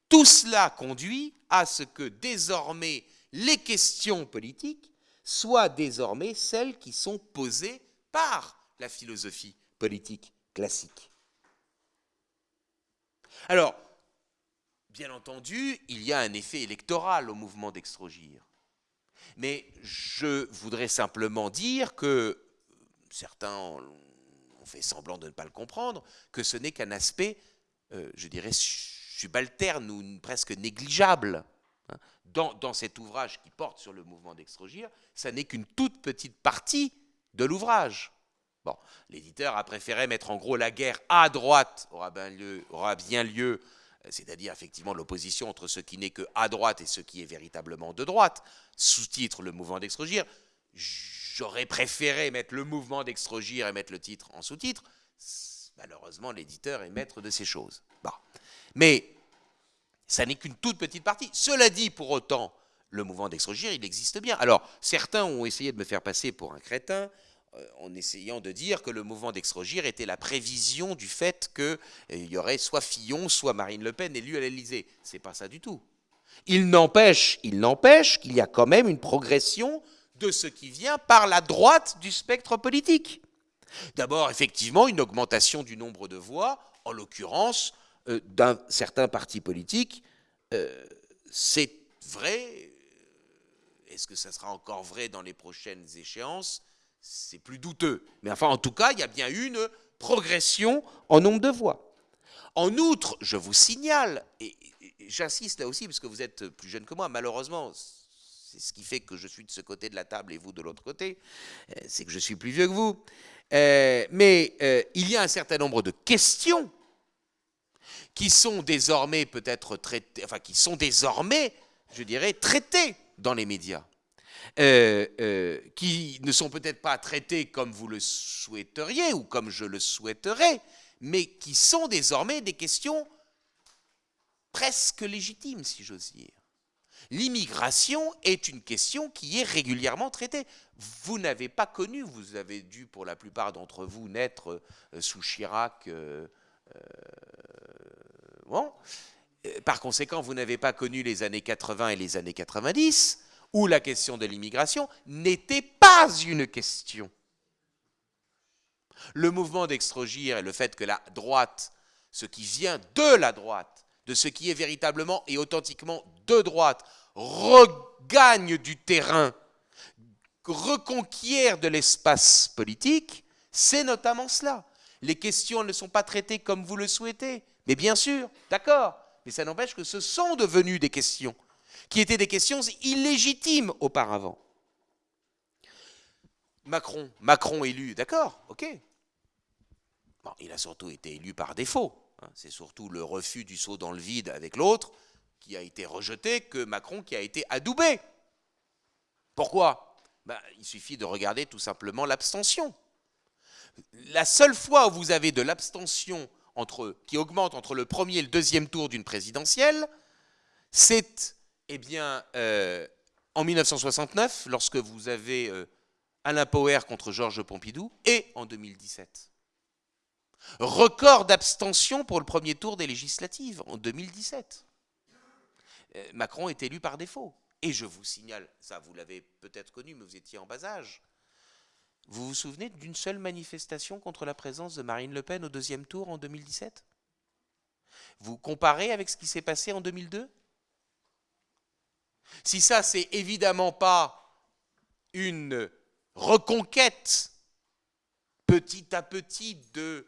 tout cela conduit à ce que désormais les questions politiques soient désormais celles qui sont posées par la philosophie politique classique. Alors, bien entendu, il y a un effet électoral au mouvement d'extrogir. Mais je voudrais simplement dire que certains ont fait semblant de ne pas le comprendre, que ce n'est qu'un aspect, euh, je dirais, subalterne ou presque négligeable hein, dans, cet ouvrage qui porte sur le mouvement d'extrogir, ça n'est qu'une toute petite partie de l'ouvrage. Bon, l'éditeur a préféré mettre en gros la guerre à droite aura bien lieu, lieu c'est-à-dire effectivement l'opposition entre ce qui n'est que à droite et ce qui est véritablement de droite, sous-titre le mouvement d'extrogir. J'aurais préféré mettre le mouvement d'extrogir et mettre le titre en sous-titre. Malheureusement, l'éditeur est maître de ces choses. Bon. Mais ça n'est qu'une toute petite partie. Cela dit, pour autant, le mouvement d'extrogir, il existe bien. Alors, certains ont essayé de me faire passer pour un crétin euh, en essayant de dire que le mouvement d'extrogir était la prévision du fait qu'il euh, y aurait soit Fillon, soit Marine Le Pen élu à l'Élysée. C'est pas ça du tout. Il n'empêche, il n'empêche qu'il y a quand même une progression de ce qui vient par la droite du spectre politique. D'abord, effectivement, une augmentation du nombre de voix, en l'occurrence euh, d'un certain parti politique, euh, c'est vrai. Est-ce que ça sera encore vrai dans les prochaines échéances? C'est plus douteux. Mais enfin, en tout cas, il y a bien une progression en nombre de voix. En outre, je vous signale, et j'insiste là aussi, parce que vous êtes plus jeune que moi, malheureusement, c'est ce qui fait que je suis de ce côté de la table et vous de l'autre côté, euh, c'est que je suis plus vieux que vous. mais il y a un certain nombre de questions qui sont désormais peut-être traités, enfin qui sont désormais, je dirais, traités dans les médias, euh, euh, qui ne sont peut-être pas traités comme vous le souhaiteriez ou comme je le souhaiterais, mais qui sont désormais des questions presque légitimes, si j'ose dire. L'immigration est une question qui est régulièrement traitée. Vous n'avez pas connu, vous avez dû pour la plupart d'entre vous naître euh, sous Chirac, Bon. Par conséquent, vous n'avez pas connu les années 80 et les années 90, où la question de l'immigration n'était pas une question. Le mouvement d'extrogir et le fait que la droite, ce qui vient de la droite, de ce qui est véritablement et authentiquement de droite, regagne du terrain, reconquiert de l'espace politique, c'est notamment cela. Les questions ne sont pas traitées comme vous le souhaitez, mais bien sûr, d'accord, mais ça n'empêche que ce sont devenues des questions, qui étaient des questions illégitimes auparavant. Macron, Macron élu, d'accord, ok. Il a surtout été élu par défaut. Hein. C'est surtout le refus du saut dans le vide avec l'autre qui a été rejeté que Macron qui a été adoubé. Pourquoi? Ben, Il suffit de regarder tout simplement l'abstention. La seule fois où vous avez de l'abstention qui augmente entre le premier et le deuxième tour d'une présidentielle, c'est eh bien, euh, en 1969, lorsque vous avez euh, Alain Poher contre Georges Pompidou, et en 2017. Record d'abstention pour le premier tour des législatives en 2017. Euh, Macron est élu par défaut. Et je vous signale, ça vous l'avez peut-être connu, mais vous étiez en bas âge, vous vous souvenez d'une seule manifestation contre la présence de Marine Le Pen au deuxième tour en 2017 Vous comparez avec ce qui s'est passé en 2002 Si ça, c'est évidemment pas une reconquête petit à petit de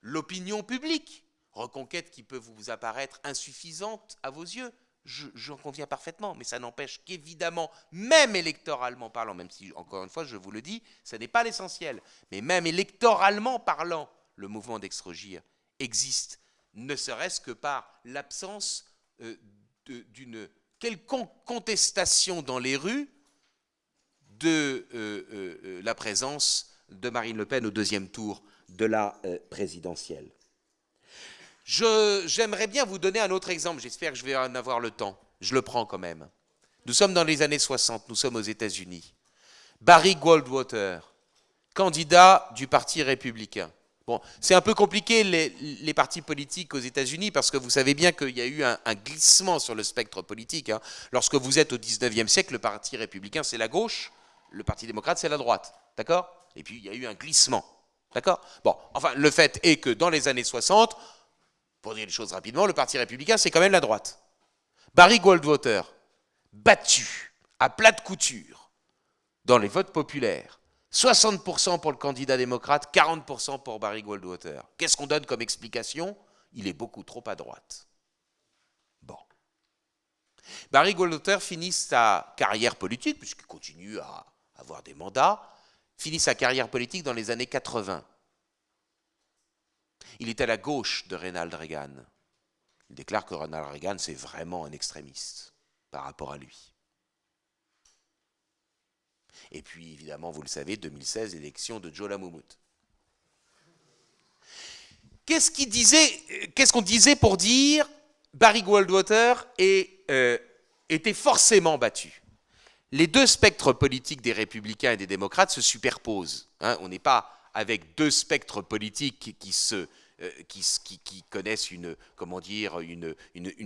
l'opinion publique, reconquête qui peut vous apparaître insuffisante à vos yeux, j'en conviens parfaitement, mais ça n'empêche qu'évidemment, même électoralement parlant, même si, encore une fois, je vous le dis, ce n'est pas l'essentiel, mais même électoralement parlant, le mouvement d'extrogir existe, ne serait-ce que par l'absence euh, d'une quelconque contestation dans les rues de euh, euh, la présence de Marine Le Pen au deuxième tour de la présidentielle. J'aimerais bien vous donner un autre exemple, j'espère que je vais en avoir le temps. Je le prends quand même. Nous sommes dans les années 60, nous sommes aux États-Unis. Barry Goldwater, candidat du Parti républicain. C'est un peu compliqué les, partis politiques aux États-Unis parce que vous savez bien qu'il y a eu un, glissement sur le spectre politique. Hein. Lorsque vous êtes au 19e siècle, le Parti républicain c'est la gauche, le Parti démocrate c'est la droite. D'accord? Et puis il y a eu un glissement. D'accord? Bon, enfin, le fait est que dans les années 60, pour dire les choses rapidement, le Parti républicain, c'est quand même la droite. Barry Goldwater, battu à plate couture dans les votes populaires, 60% pour le candidat démocrate, 40% pour Barry Goldwater. Qu'est-ce qu'on donne comme explication? Il est beaucoup trop à droite. Bon. Barry Goldwater finit sa carrière politique, puisqu'il continue à avoir des mandats, finit sa carrière politique dans les années 80. Il est à la gauche de Ronald Reagan. Il déclare que Ronald Reagan, c'est vraiment un extrémiste par rapport à lui. Et puis, évidemment, vous le savez, 2016, élection de Joe qu'on disait, qu'est-ce qu'on disait pour dire Barry Goldwater euh, était forcément battu? Les deux spectres politiques des républicains et des démocrates se superposent. Hein. on n'est pas avec deux spectres politiques qui se, euh, qui, connaissent une,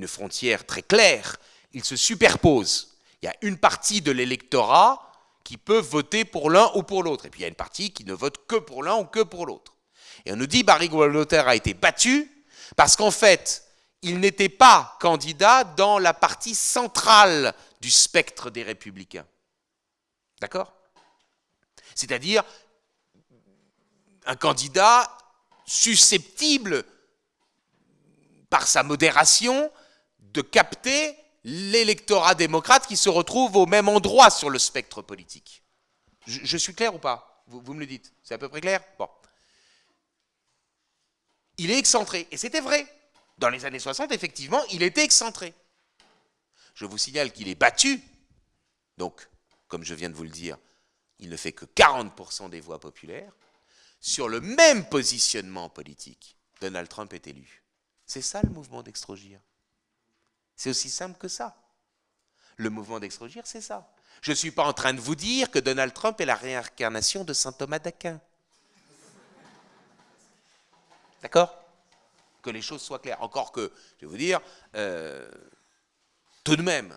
frontière très claire, ils se superposent. Il y a une partie de l'électorat qui peut voter pour l'un ou pour l'autre, et puis il y a une partie qui ne vote que pour l'un ou que pour l'autre. Et on nous dit Barry Goldwater a été battu parce qu'en fait, il n'était pas candidat dans la partie centrale du spectre des républicains. D'accord? C'est-à-dire un candidat susceptible, par sa modération, de capter l'électorat démocrate qui se retrouve au même endroit sur le spectre politique. Je, suis clair ou pas? Vous, me le dites. C'est à peu près clair? Bon. Il est excentré. Et c'était vrai. Dans les années 60, effectivement, il était excentré. Je vous signale qu'il est battu. Donc, comme je viens de vous le dire, il ne fait que 40% des voix populaires sur le même positionnement politique, Donald Trump est élu. C'est ça le mouvement d'extrogir? C'est aussi simple que ça. Le mouvement d'extrogir, c'est ça. Je ne suis pas en train de vous dire que Donald Trump est la réincarnation de saint Thomas d'Aquin. D'accord? Que les choses soient claires. Encore que, je vais vous dire, euh, tout de même,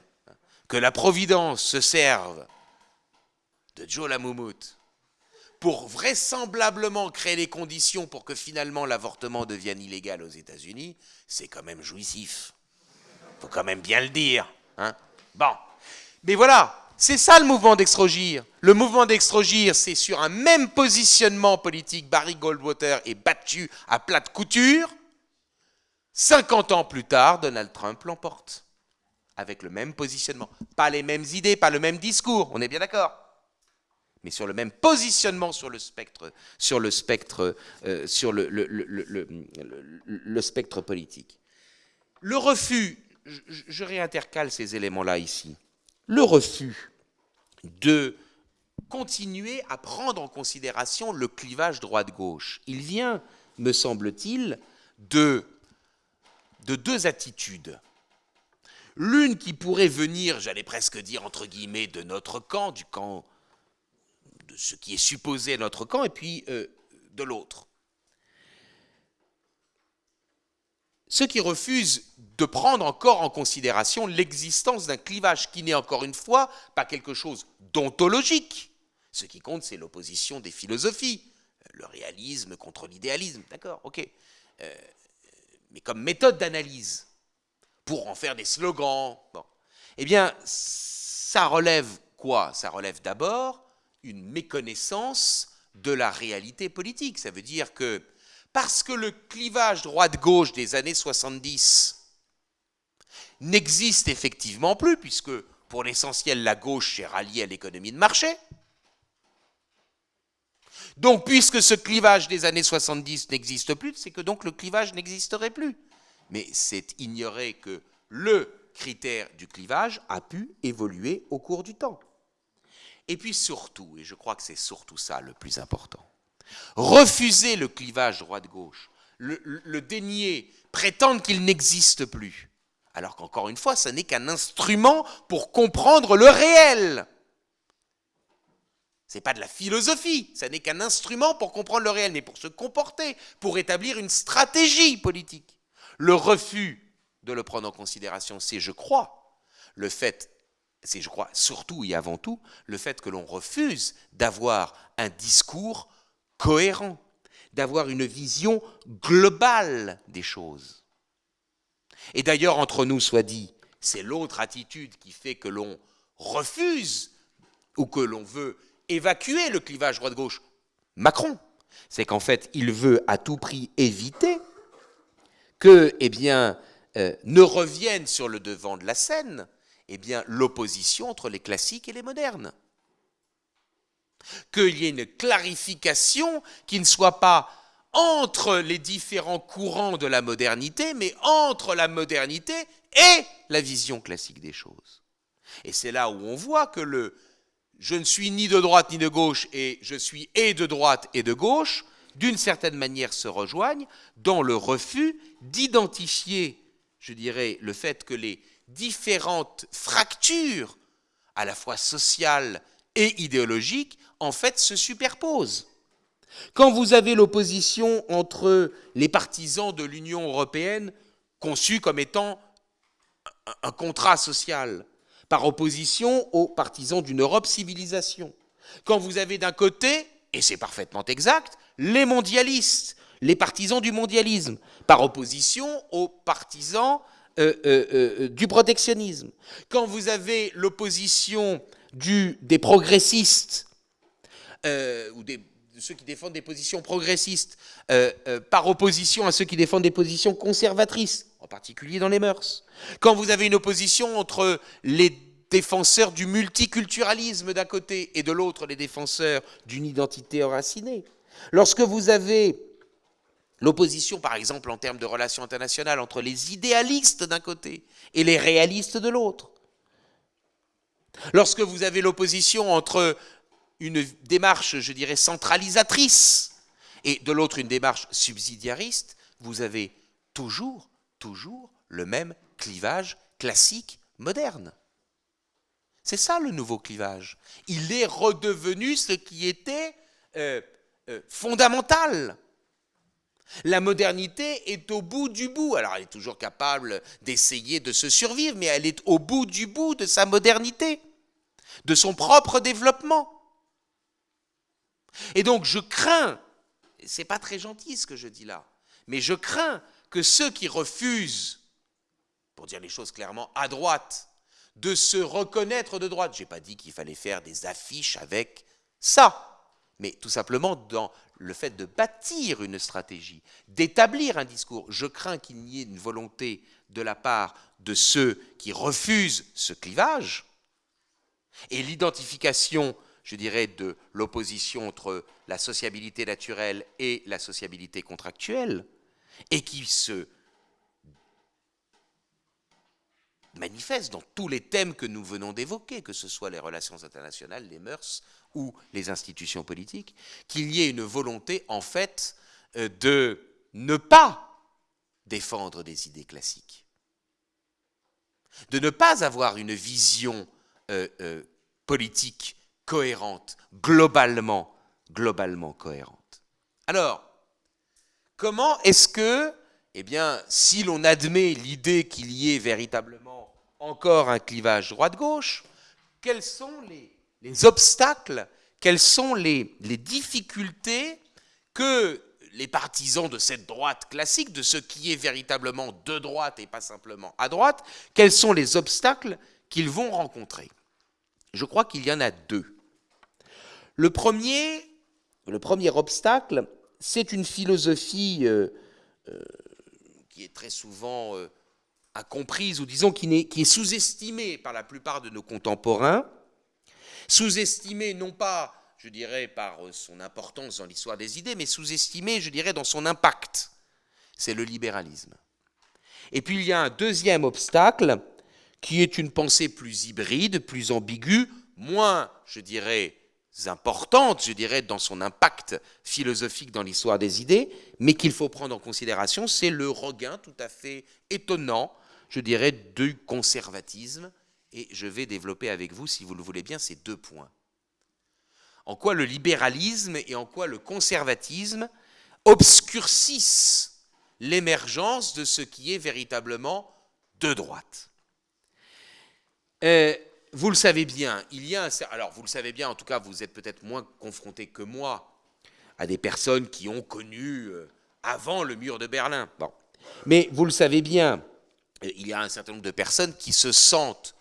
que la Providence se serve de Joe Lamoumout pour vraisemblablement créer les conditions pour que finalement l'avortement devienne illégal aux États-Unis, c'est quand même jouissif. Faut quand même bien le dire. Hein bon. Mais voilà, c'est ça le mouvement d'extrogir. Le mouvement d'extrogir, c'est sur un même positionnement politique. Barry Goldwater est battu à plate couture. 50 ans plus tard, Donald Trump l'emporte. Avec le même positionnement. Pas les mêmes idées, pas le même discours. On est bien d'accord mais sur le même positionnement sur le spectre, sur le spectre, euh, sur le, le, spectre politique. Le refus, je, réintercale ces éléments-là ici, le refus de continuer à prendre en considération le clivage droite-gauche, il vient, me semble-t-il, de, de deux attitudes. L'une qui pourrait venir, j'allais presque dire entre guillemets, de notre camp, du camp de ce qui est supposé notre camp, et puis euh, de l'autre. Ceux qui refusent de prendre encore en considération l'existence d'un clivage qui n'est encore une fois pas quelque chose d'ontologique. Ce qui compte, c'est l'opposition des philosophies, le réalisme contre l'idéalisme, d'accord, ok. Euh, mais comme méthode d'analyse, pour en faire des slogans, eh bien, ça relève quoi? Ça relève d'abord une méconnaissance de la réalité politique. Ça veut dire que parce que le clivage droite-gauche des années 70 n'existe effectivement plus, puisque pour l'essentiel la gauche est ralliée à l'économie de marché, donc, puisque ce clivage des années 70 n'existe plus, c'est que donc le clivage n'existerait plus. Mais c'est ignorer que le critère du clivage a pu évoluer au cours du temps. Et puis surtout, et je crois que c'est surtout ça le plus important, refuser le clivage droite-gauche, le, le, dénier, prétendre qu'il n'existe plus, alors qu'encore une fois, ce n'est qu'un instrument pour comprendre le réel. Ce n'est pas de la philosophie, ce n'est qu'un instrument pour comprendre le réel, mais pour se comporter, pour établir une stratégie politique. Le refus de le prendre en considération, c'est, je crois, le fait, c'est, je crois, surtout et avant tout, le fait que l'on refuse d'avoir un discours cohérent, d'avoir une vision globale des choses. Et d'ailleurs, entre nous soit dit, c'est l'autre attitude qui fait que l'on refuse ou que l'on veut évacuer le clivage droite-gauche Macron. C'est qu'en fait, il veut à tout prix éviter que, eh bien, euh, ne revienne sur le devant de la scène, eh bien, l'opposition entre les classiques et les modernes. Qu'il y ait une clarification qui ne soit pas entre les différents courants de la modernité, mais entre la modernité et la vision classique des choses. Et c'est là où on voit que le je ne suis ni de droite ni de gauche et je suis et de droite et de gauche, d'une certaine manière se rejoignent dans le refus d'identifier, je dirais, le fait que les différentes fractures, à la fois sociales et idéologiques, en fait se superposent. Quand vous avez l'opposition entre les partisans de l'Union européenne, conçue comme étant un contrat social, par opposition aux partisans d'une Europe civilisation. Quand vous avez d'un côté, et c'est parfaitement exact, les mondialistes, les partisans du mondialisme, par opposition aux partisans euh, euh, euh, du protectionnisme. Quand vous avez l'opposition des progressistes, ou des, de ceux qui défendent des positions progressistes, par opposition à ceux qui défendent des positions conservatrices, en particulier dans les mœurs. Quand vous avez une opposition entre les défenseurs du multiculturalisme d'un côté et de l'autre les défenseurs d'une identité enracinée. Lorsque vous avez l'opposition, par exemple, en termes de relations internationales, entre les idéalistes d'un côté et les réalistes de l'autre, lorsque vous avez l'opposition entre une démarche, je dirais, centralisatrice et de l'autre une démarche subsidiariste, vous avez toujours, toujours le même clivage classique moderne. C'est ça le nouveau clivage. Il est redevenu ce qui était euh, euh, fondamental. La modernité est au bout du bout. Alors elle est toujours capable d'essayer de se survivre, mais elle est au bout du bout de sa modernité, de son propre développement. Et donc je crains, c'est pas très gentil ce que je dis là, mais je crains que ceux qui refusent, pour dire les choses clairement, à droite, de se reconnaître de droite. Je n'ai pas dit qu'il fallait faire des affiches avec ça, mais tout simplement dans le fait de bâtir une stratégie, d'établir un discours. Je crains qu'il n'y ait une volonté de la part de ceux qui refusent ce clivage et l'identification, je dirais, de l'opposition entre la sociabilité naturelle et la sociabilité contractuelle, et qui se manifeste dans tous les thèmes que nous venons d'évoquer, que ce soit les relations internationales, les mœurs ou les institutions politiques, qu'il y ait une volonté, en fait, euh, de ne pas défendre des idées classiques, de ne pas avoir une vision euh, euh, politique cohérente, globalement, globalement cohérente. Alors, comment est-ce que, eh bien, si l'on admet l'idée qu'il y ait véritablement encore un clivage droite-gauche, quels sont les, obstacles, quelles sont les, les difficultés que les partisans de cette droite classique, de ce qui est véritablement de droite et pas simplement à droite, quels sont les obstacles qu'ils vont rencontrer? Je crois qu'il y en a deux. Le premier, le premier obstacle, c'est une philosophie euh, euh, qui est très souvent euh, incomprise, ou disons qui est sous-estimée par la plupart de nos contemporains, sous-estimée non pas, je dirais, par son importance dans l'histoire des idées, mais sous-estimée, je dirais, dans son impact. C'est le libéralisme. Et puis il y a un deuxième obstacle, qui est une pensée plus hybride, plus ambiguë, moins, je dirais, importante, je dirais, dans son impact philosophique dans l'histoire des idées, mais qu'il faut prendre en considération, c'est le regain tout à fait étonnant, je dirais, du conservatisme. Et je vais développer avec vous, si vous le voulez bien, ces deux points. En quoi le libéralisme et en quoi le conservatisme obscurcissent l'émergence de ce qui est véritablement de droite. Euh, vous le savez bien, il y a un, alors vous le savez bien, en tout cas, vous êtes peut-être moins confronté que moi à des personnes qui ont connu euh, avant le mur de Berlin. Bon. Mais vous le savez bien, euh, il y a un certain nombre de personnes qui se sentent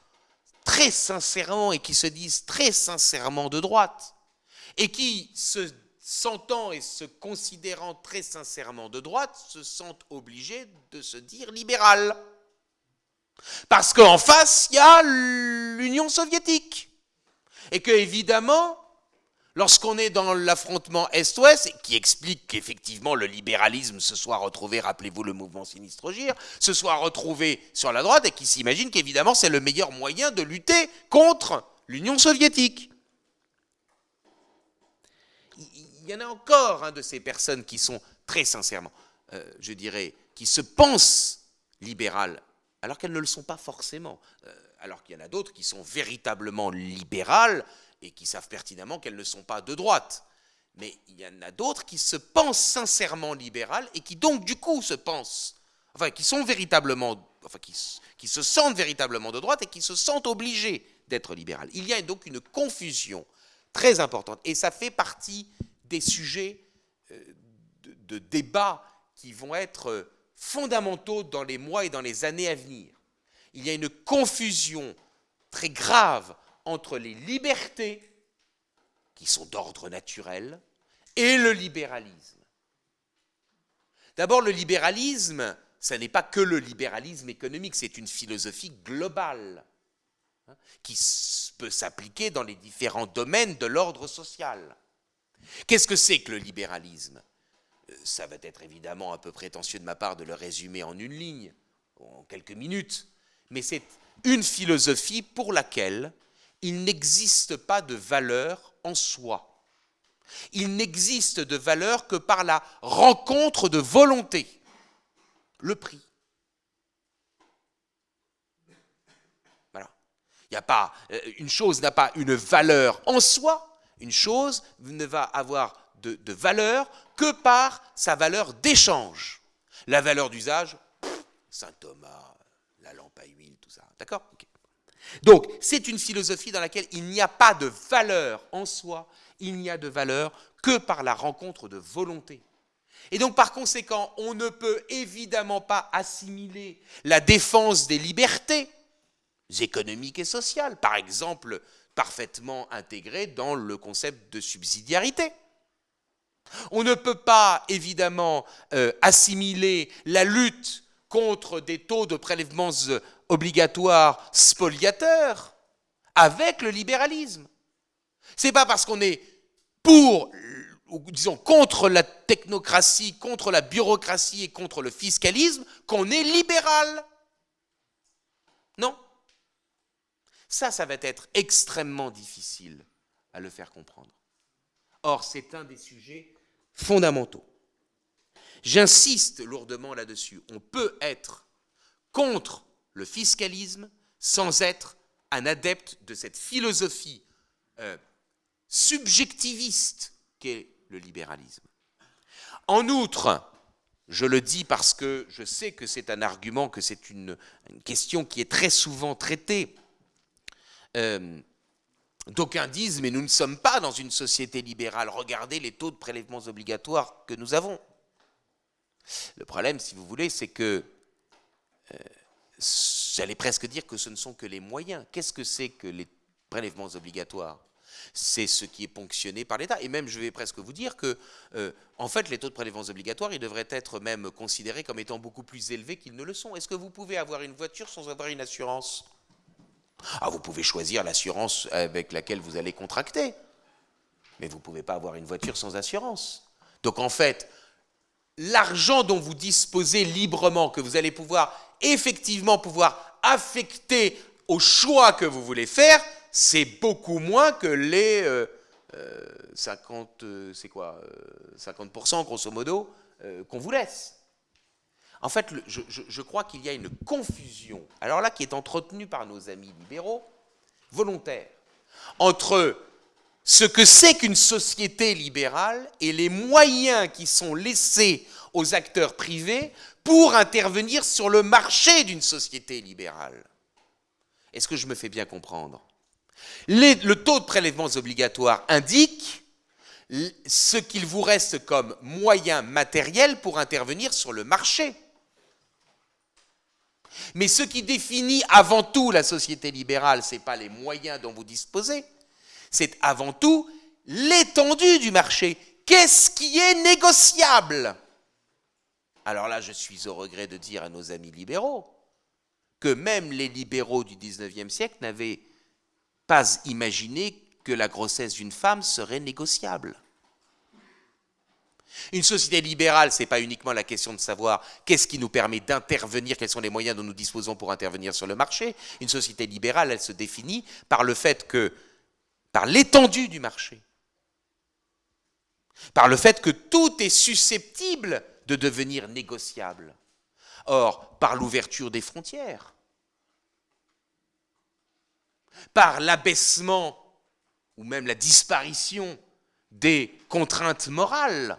très sincèrement et qui se disent très sincèrement de droite et qui, se sentant et se considérant très sincèrement de droite, se sentent obligés de se dire libéral. Parce qu'en face, il y a l'Union soviétique. Et que, évidemment, lorsqu'on est dans l'affrontement Est-Ouest, qui explique qu'effectivement le libéralisme se soit retrouvé, rappelez-vous le mouvement Sinistre-Gir, se soit retrouvé sur la droite et qui s'imagine qu'évidemment c'est le meilleur moyen de lutter contre l'Union soviétique. Il y en a encore un de ces personnes qui sont très sincèrement, euh, je dirais, qui se pensent libérales alors qu'elles ne le sont pas forcément. Euh, alors qu'il y en a d'autres qui sont véritablement libérales et qui savent pertinemment qu'elles ne sont pas de droite. Mais il y en a d'autres qui se pensent sincèrement libérales et qui donc du coup se pensent, enfin qui sont véritablement, enfin qui, se sentent véritablement de droite et qui se sentent obligés d'être libérales. Il y a donc une confusion très importante et ça fait partie des sujets euh, de, de débat qui vont être fondamentaux dans les mois et dans les années à venir. Il y a une confusion très grave entre les libertés, qui sont d'ordre naturel, et le libéralisme. D'abord, le libéralisme, ce n'est pas que le libéralisme économique, c'est une philosophie globale hein, qui peut s'appliquer dans les différents domaines de l'ordre social. Qu'est-ce que c'est que le libéralisme? Ça va être évidemment un peu prétentieux de ma part de le résumer en une ligne, en quelques minutes, mais c'est une philosophie pour laquelle il n'existe pas de valeur en soi. Il n'existe de valeur que par la rencontre de volonté, le prix. Voilà. Il a pas, euh, une chose n'a pas une valeur en soi, une chose ne va avoir de, valeur que par sa valeur d'échange. La valeur d'usage, Saint Thomas, la lampe à huile, tout ça. D'accord? Donc, c'est une philosophie dans laquelle il n'y a pas de valeur en soi, il n'y a de valeur que par la rencontre de volonté. Et donc, par conséquent, on ne peut évidemment pas assimiler la défense des libertés économiques et sociales, par exemple, parfaitement intégrée dans le concept de subsidiarité. On ne peut pas, évidemment, euh, assimiler la lutte contre des taux de prélèvements obligatoires spoliateurs avec le libéralisme. C'est pas parce qu'on est pour, ou disons, contre la technocratie, contre la bureaucratie et contre le fiscalisme qu'on est libéral. Non. Ça, ça va être extrêmement difficile à le faire comprendre. Or, c'est un des sujets fondamentaux. J'insiste lourdement là-dessus. On peut être contre le fiscalisme sans être un adepte de cette philosophie euh, subjectiviste qu'est le libéralisme. En outre, je le dis parce que je sais que c'est un argument, que c'est une, question qui est très souvent traitée. Euh, D'aucuns disent, mais nous ne sommes pas dans une société libérale. Regardez les taux de prélèvements obligatoires que nous avons. Le problème, si vous voulez, c'est que, euh, j'allais presque dire que ce ne sont que les moyens. Qu'est-ce que c'est que les prélèvements obligatoires? C'est ce qui est ponctionné par l'État. Et même, je vais presque vous dire que, euh, en fait, les taux de prélèvements obligatoires, ils devraient être même considérés comme étant beaucoup plus élevés qu'ils ne le sont. Est-ce que vous pouvez avoir une voiture sans avoir une assurance? Ah, vous pouvez choisir l'assurance avec laquelle vous allez contracter. Mais vous ne pouvez pas avoir une voiture sans assurance. Donc, en fait, l'argent dont vous disposez librement, que vous allez pouvoir effectivement pouvoir affecter au choix que vous voulez faire, c'est beaucoup moins que les 50, euh, euh, c'est quoi, 50% euh, grosso modo qu'on vous laisse. En fait, je, je crois qu'il y a une confusion, alors là qui est entretenue par nos amis libéraux, volontaires, entre ce que c'est qu'une société libérale et les moyens qui sont laissés aux acteurs privés pour intervenir sur le marché d'une société libérale. Est-ce que je me fais bien comprendre? Le taux de prélèvements obligatoires indique ce qu'il vous reste comme moyen matériel pour intervenir sur le marché. Mais ce qui définit avant tout la société libérale, ce n'est pas les moyens dont vous disposez, c'est avant tout l'étendue du marché. Qu'est-ce qui est négociable? Alors là, je suis au regret de dire à nos amis libéraux que même les libéraux du 19e siècle n'avaient pas imaginé que la grossesse d'une femme serait négociable. Une société libérale, ce n'est pas uniquement la question de savoir qu'est-ce qui nous permet d'intervenir, quels sont les moyens dont nous disposons pour intervenir sur le marché. Une société libérale, elle se définit par le fait que, par l'étendue du marché, par le fait que tout est susceptible de devenir négociable. Or, par l'ouverture des frontières, par l'abaissement ou même la disparition des contraintes morales,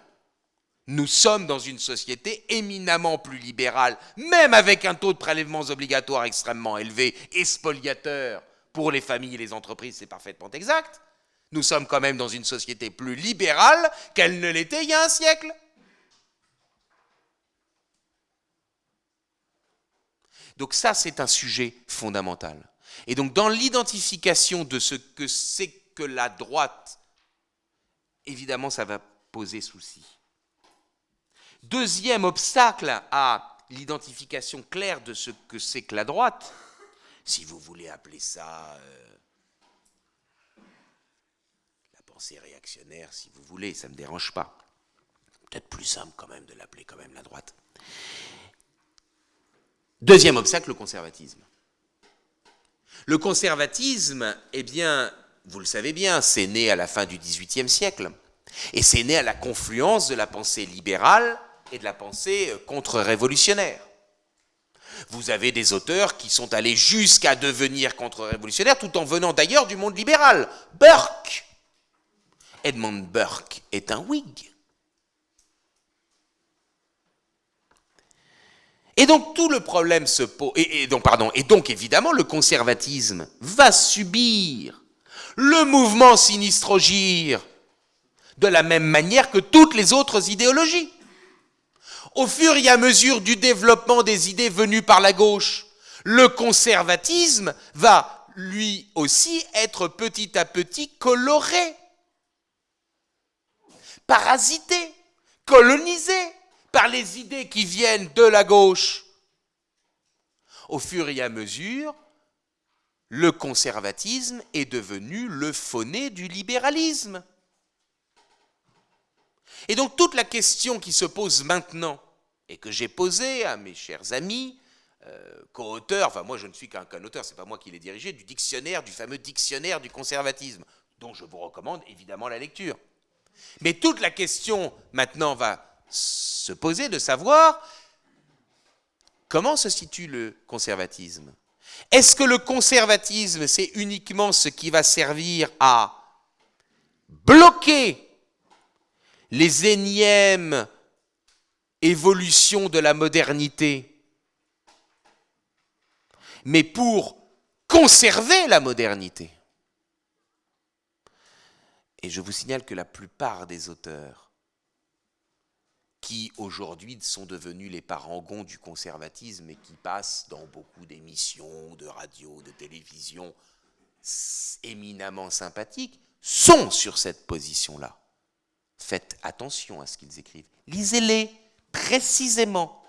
nous sommes dans une société éminemment plus libérale, même avec un taux de prélèvements obligatoires extrêmement élevé et spoliateur pour les familles et les entreprises, c'est parfaitement exact. Nous sommes quand même dans une société plus libérale qu'elle ne l'était il y a un siècle. Donc ça, c'est un sujet fondamental. Et donc dans l'identification de ce que c'est que la droite, évidemment, ça va poser souci. Deuxième obstacle à l'identification claire de ce que c'est que la droite, si vous voulez appeler ça euh, la pensée réactionnaire, si vous voulez, ça ne me dérange pas. Peut-être plus simple quand même de l'appeler quand même la droite. Deuxième obstacle, le conservatisme. Le conservatisme, eh bien, vous le savez bien, c'est né à la fin du XVIIIe siècle. Et c'est né à la confluence de la pensée libérale et de la pensée contre-révolutionnaire. Vous avez des auteurs qui sont allés jusqu'à devenir contre-révolutionnaires tout en venant d'ailleurs du monde libéral. Burke Edmund Burke est un Whig. Et donc tout le problème se pose, et, donc, pardon, et donc évidemment le conservatisme va subir le mouvement sinistrogire de la même manière que toutes les autres idéologies. Au fur et à mesure du développement des idées venues par la gauche, le conservatisme va lui aussi être petit à petit coloré, parasité, colonisé par les idées qui viennent de la gauche. Au fur et à mesure, le conservatisme est devenu le fauné du libéralisme. Et donc toute la question qui se pose maintenant, et que j'ai posée à mes chers amis, euh, co-auteurs, enfin moi je ne suis qu'un auteur, c'est pas moi qui l'ai dirigé, du dictionnaire, du fameux dictionnaire du conservatisme, dont je vous recommande évidemment la lecture. Mais toute la question maintenant va se poser de savoir comment se situe le conservatisme. Est-ce que le conservatisme, c'est uniquement ce qui va servir à bloquer les énièmes évolutions de la modernité, mais pour conserver la modernité? Et je vous signale que la plupart des auteurs qui aujourd'hui sont devenus les parangons du conservatisme et qui passent dans beaucoup d'émissions de radio, de télévision éminemment sympathiques, sont sur cette position-là. Faites attention à ce qu'ils écrivent. Lisez-les précisément.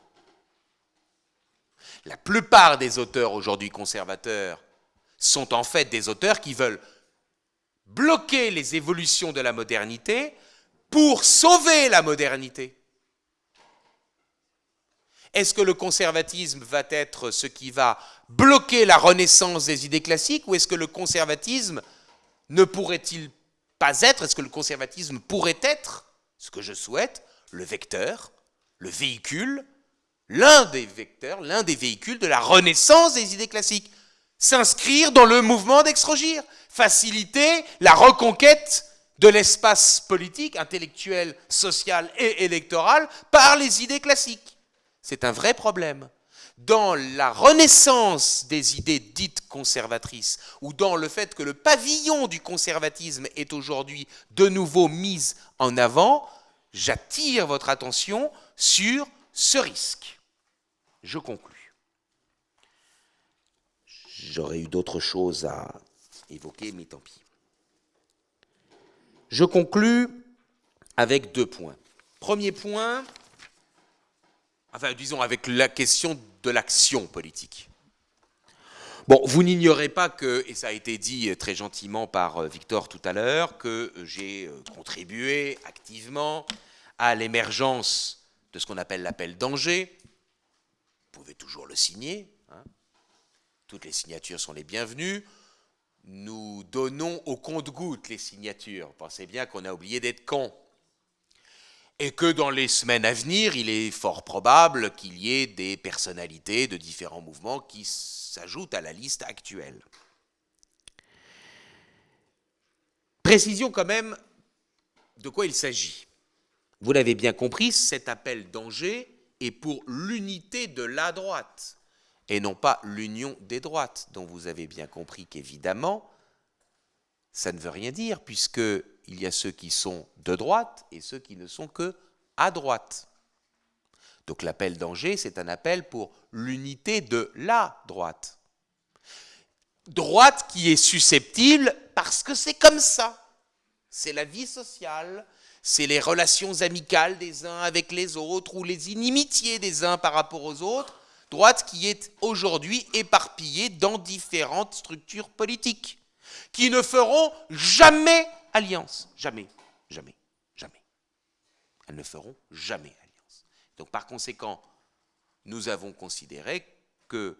La plupart des auteurs aujourd'hui conservateurs sont en fait des auteurs qui veulent bloquer les évolutions de la modernité pour sauver la modernité. Est-ce que le conservatisme va être ce qui va bloquer la renaissance des idées classiques ou est-ce que le conservatisme ne pourrait-il pas être, est-ce que le conservatisme pourrait être, ce que je souhaite, le vecteur, le véhicule, l'un des vecteurs, l'un des véhicules de la renaissance des idées classiques? S'inscrire dans le mouvement d'extrogir, faciliter la reconquête de l'espace politique, intellectuel, social et électoral par les idées classiques. C'est un vrai problème dans la renaissance des idées dites conservatrices, ou dans le fait que le pavillon du conservatisme est aujourd'hui de nouveau mis en avant, j'attire votre attention sur ce risque. Je conclus. J'aurais eu d'autres choses à évoquer, mais tant pis. Je conclus avec deux points. Premier point, enfin disons avec la question de l'action politique. Bon, vous n'ignorez pas que, et ça a été dit très gentiment par euh, Victor tout à l'heure, que j'ai euh, contribué activement à l'émergence de ce qu'on appelle l'appel d'Angers. Vous pouvez toujours le signer. Hein. Toutes les signatures sont les bienvenues. Nous donnons au compte-gouttes les signatures. Pensez bien qu'on a oublié d'être con et que dans les semaines à venir, il est fort probable qu'il y ait des personnalités de différents mouvements qui s'ajoutent à la liste actuelle. Précision quand même de quoi il s'agit. Vous l'avez bien compris, cet appel d'Angers est pour l'unité de la droite et non pas l'union des droites, dont vous avez bien compris qu'évidemment, ça ne veut rien dire, puisque il y a ceux qui sont de droite et ceux qui ne sont que à droite. Donc l'appel d'Angers, c'est un appel pour l'unité de la droite. Droite qui est susceptible parce que c'est comme ça. C'est la vie sociale, c'est les relations amicales des uns avec les autres ou les inimitiés des uns par rapport aux autres. Droite qui est aujourd'hui éparpillée dans différentes structures politiques qui ne feront jamais alliance. Jamais, jamais, jamais. Elles ne feront jamais alliance. Donc par conséquent, nous avons considéré que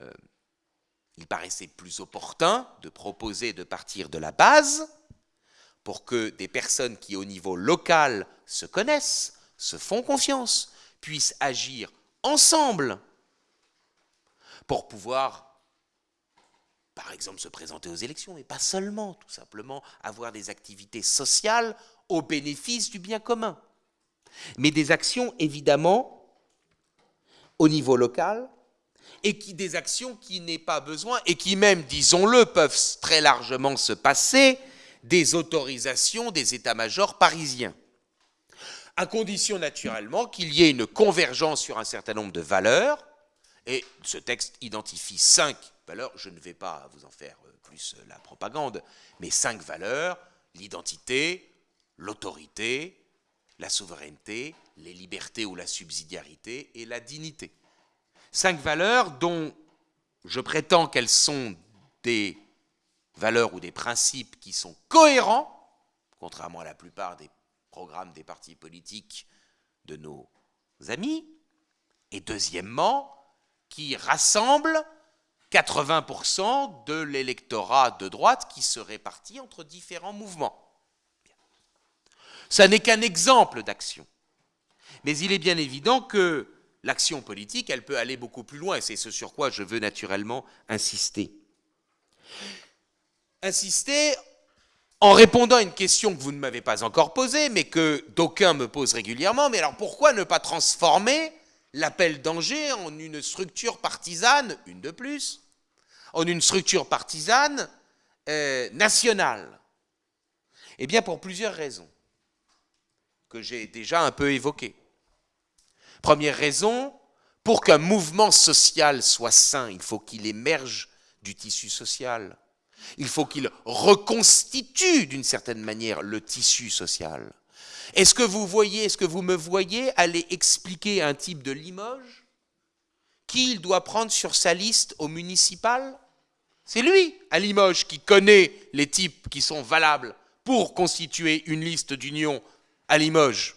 euh, il paraissait plus opportun de proposer de partir de la base pour que des personnes qui au niveau local se connaissent, se font confiance, puissent agir ensemble pour pouvoir par exemple se présenter aux élections, mais pas seulement, tout simplement avoir des activités sociales au bénéfice du bien commun. Mais des actions, évidemment, au niveau local, et qui des actions qui n'aient pas besoin, et qui même, disons-le, peuvent très largement se passer des autorisations des états-majors parisiens. À condition naturellement qu'il y ait une convergence sur un certain nombre de valeurs, et ce texte identifie cinq valeurs, je ne vais pas vous en faire euh, plus euh, la propagande, mais cinq valeurs, l'identité, l'autorité, la souveraineté, les libertés ou la subsidiarité et la dignité. Cinq valeurs dont je prétends qu'elles sont des valeurs ou des principes qui sont cohérents, contrairement à la plupart des programmes des partis politiques de nos amis, et deuxièmement, qui rassemblent 80% de l'électorat de droite qui se répartit entre différents mouvements. Ça n'est qu'un exemple d'action. Mais il est bien évident que l'action politique, elle peut aller beaucoup plus loin, et c'est ce sur quoi je veux naturellement insister. Insister en répondant à une question que vous ne m'avez pas encore posée, mais que d'aucuns me posent régulièrement, mais alors pourquoi ne pas transformer l'appel d'Angers en une structure partisane, une de plus, en une structure partisane euh, nationale Eh bien, pour plusieurs raisons que j'ai déjà un peu évoquées. Première raison, pour qu'un mouvement social soit sain, il faut qu'il émerge du tissu social. Il faut qu'il reconstitue d'une certaine manière le tissu social. Est-ce que vous voyez, est-ce que vous me voyez aller expliquer à un type de Limoges qui il doit prendre sur sa liste au municipal? C'est lui, à Limoges, qui connaît les types qui sont valables pour constituer une liste d'union à Limoges.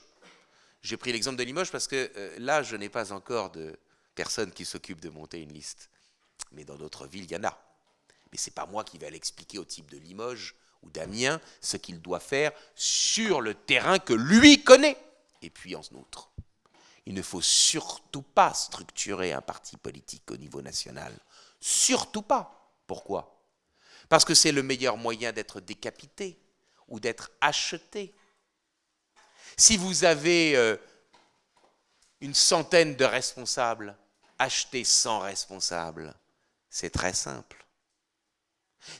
J'ai pris l'exemple de Limoges parce que euh, là, je n'ai pas encore de personne qui s'occupe de monter une liste. Mais dans d'autres villes, il y en a. Mais ce n'est pas moi qui vais l'expliquer au type de Limoges ou d'Amiens ce qu'il doit faire sur le terrain que lui connaît. Et puis en outre, il ne faut surtout pas structurer un parti politique au niveau national. Surtout pas. Pourquoi? Parce que c'est le meilleur moyen d'être décapité ou d'être acheté. Si vous avez euh, une centaine de responsables, achetez 100 responsables. C'est très simple.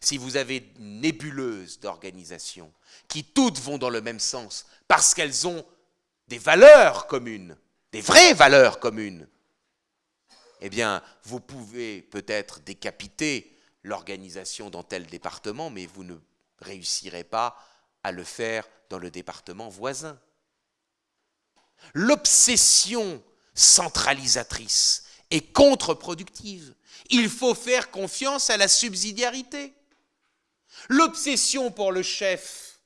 Si vous avez une nébuleuse d'organisations qui toutes vont dans le même sens parce qu'elles ont des valeurs communes, des vraies valeurs communes, eh bien, vous pouvez peut-être décapiter l'organisation dans tel département, mais vous ne réussirez pas à le faire dans le département voisin. L'obsession centralisatrice est contre-productive. Il faut faire confiance à la subsidiarité. L'obsession pour le chef,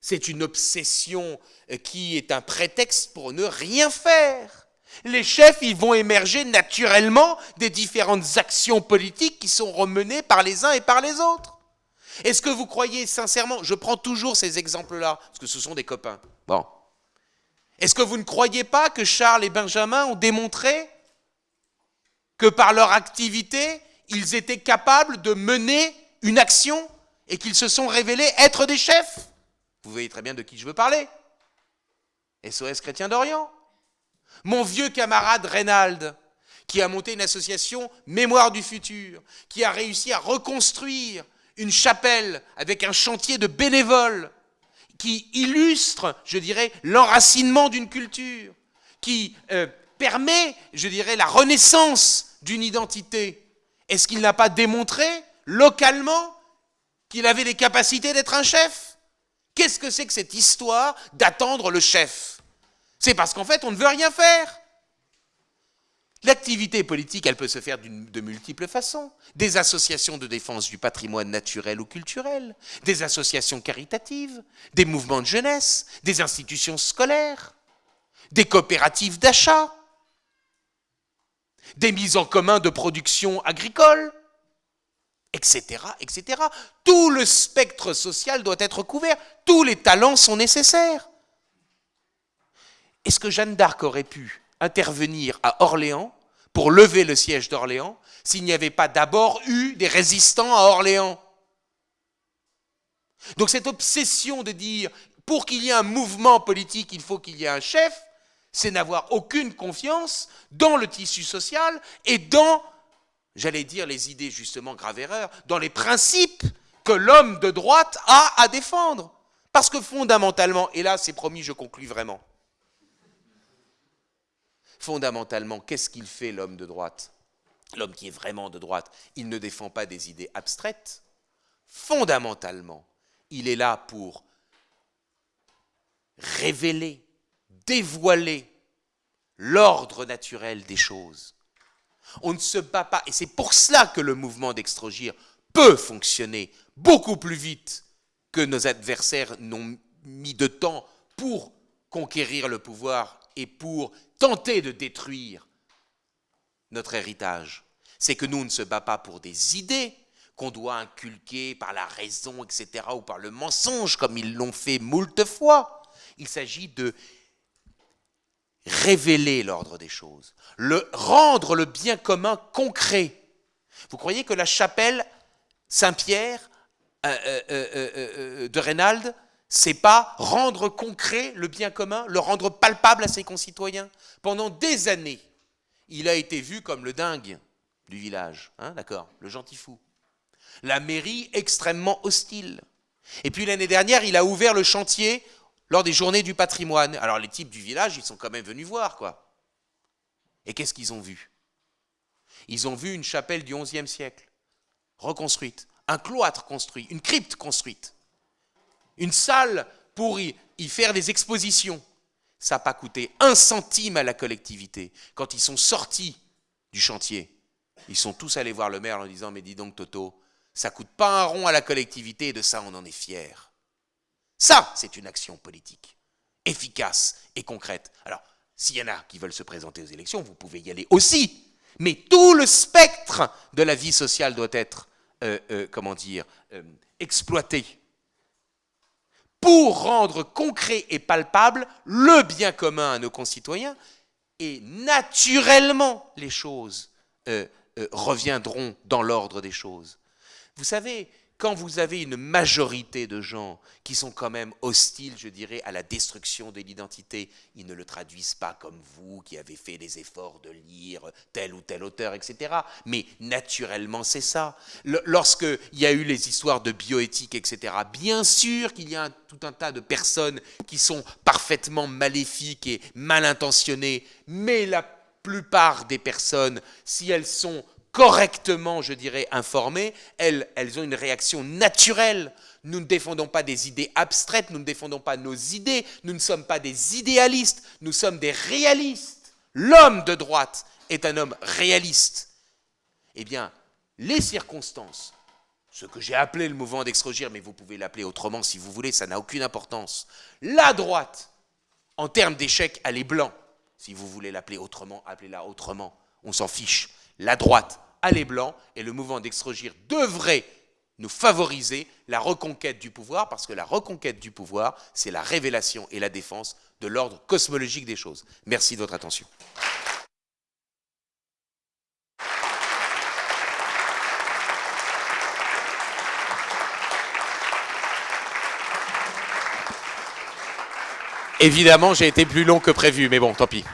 c'est une obsession qui est un prétexte pour ne rien faire. Les chefs, ils vont émerger naturellement des différentes actions politiques qui sont remenées par les uns et par les autres. Est-ce que vous croyez sincèrement, je prends toujours ces exemples-là, parce que ce sont des copains. Bon. Est-ce que vous ne croyez pas que Charles et Benjamin ont démontré que par leur activité, ils étaient capables de mener une action et qu'ils se sont révélés être des chefs? Vous voyez très bien de qui je veux parler. SOS Chrétien d'Orient. Mon vieux camarade Reynald, qui a monté une association Mémoire du futur, qui a réussi à reconstruire une chapelle avec un chantier de bénévoles, qui illustre, je dirais, l'enracinement d'une culture, qui euh, permet, je dirais, la renaissance d'une identité. Est-ce qu'il n'a pas démontré localement qu'il avait les capacités d'être un chef? Qu'est-ce que c'est que cette histoire d'attendre le chef? C'est parce qu'en fait, on ne veut rien faire. L'activité politique, elle peut se faire de multiples façons. Des associations de défense du patrimoine naturel ou culturel, des associations caritatives, des mouvements de jeunesse, des institutions scolaires, des coopératives d'achat, des mises en commun de production agricole, etc., etc. Tout le spectre social doit être couvert, tous les talents sont nécessaires. Est-ce que Jeanne d'Arc aurait pu intervenir à Orléans pour lever le siège d'Orléans s'il n'y avait pas d'abord eu des résistants à Orléans? Donc cette obsession de dire, pour qu'il y ait un mouvement politique, il faut qu'il y ait un chef, c'est n'avoir aucune confiance dans le tissu social et dans, j'allais dire, les idées justement grave erreur, dans les principes que l'homme de droite a à défendre. Parce que fondamentalement, et là c'est promis, je conclus vraiment, fondamentalement, qu'est-ce qu'il fait l'homme de droite? L'homme qui est vraiment de droite, il ne défend pas des idées abstraites. Fondamentalement, il est là pour révéler dévoiler l'ordre naturel des choses. On ne se bat pas, et c'est pour cela que le mouvement d'extrogir peut fonctionner beaucoup plus vite que nos adversaires n'ont mis de temps pour conquérir le pouvoir et pour tenter de détruire notre héritage. C'est que nous, ne se bat pas pour des idées qu'on doit inculquer par la raison, etc., ou par le mensonge, comme ils l'ont fait moult fois. Il s'agit de révéler l'ordre des choses, rendre le bien commun concret. Vous croyez que la chapelle Saint-Pierre euh, euh, euh, de Reynald, c'est pas rendre concret le bien commun, le rendre palpable à ses concitoyens Pendant des années, il a été vu comme le dingue du village, hein, d'accord, le gentil fou. La mairie extrêmement hostile. Et puis l'année dernière, il a ouvert le chantier lors des journées du patrimoine. Alors les types du village, ils sont quand même venus voir, quoi. Et qu'est-ce qu'ils ont vu? Ils ont vu une chapelle du XIe siècle, reconstruite, un cloître construit, une crypte construite, une salle pour y, faire des expositions. Ça n'a pas coûté un centime à la collectivité. Quand ils sont sortis du chantier, ils sont tous allés voir le maire en disant, mais dis donc Toto, ça coûte pas un rond à la collectivité et de ça on en est fier. Ça, c'est une action politique, efficace et concrète. Alors, s'il y en a qui veulent se présenter aux élections, vous pouvez y aller aussi. Mais tout le spectre de la vie sociale doit être, euh, euh, comment dire, euh, exploité pour rendre concret et palpable le bien commun à nos concitoyens. Et naturellement, les choses reviendront dans l'ordre des choses. Vous savez, quand vous avez une majorité de gens qui sont quand même hostiles, je dirais, à la destruction de l'identité, ils ne le traduisent pas comme vous qui avez fait les efforts de lire tel ou tel auteur, etc. Mais naturellement, c'est ça. Lorsqu'il y a eu les histoires de bioéthique, etc., bien sûr qu'il y a tout un tas de personnes qui sont parfaitement maléfiques et mal intentionnées, mais la plupart des personnes, si elles sont correctement, je dirais, informées, elles, ont une réaction naturelle. Nous ne défendons pas des idées abstraites, nous ne défendons pas nos idées, nous ne sommes pas des idéalistes, nous sommes des réalistes. L'homme de droite est un homme réaliste. Eh bien, les circonstances, ce que j'ai appelé le mouvement d'extrogir, mais vous pouvez l'appeler autrement si vous voulez, ça n'a aucune importance. La droite, en termes d'échec, elle est blanc. Si vous voulez l'appeler autrement, appelez-la autrement. On s'en fiche. La droite, les blancs et le mouvement d'extrogir devrait nous favoriser la reconquête du pouvoir, parce que la reconquête du pouvoir, c'est la révélation et la défense de l'ordre cosmologique des choses. Merci de votre attention. Évidemment, j'ai été plus long que prévu, mais bon, tant pis.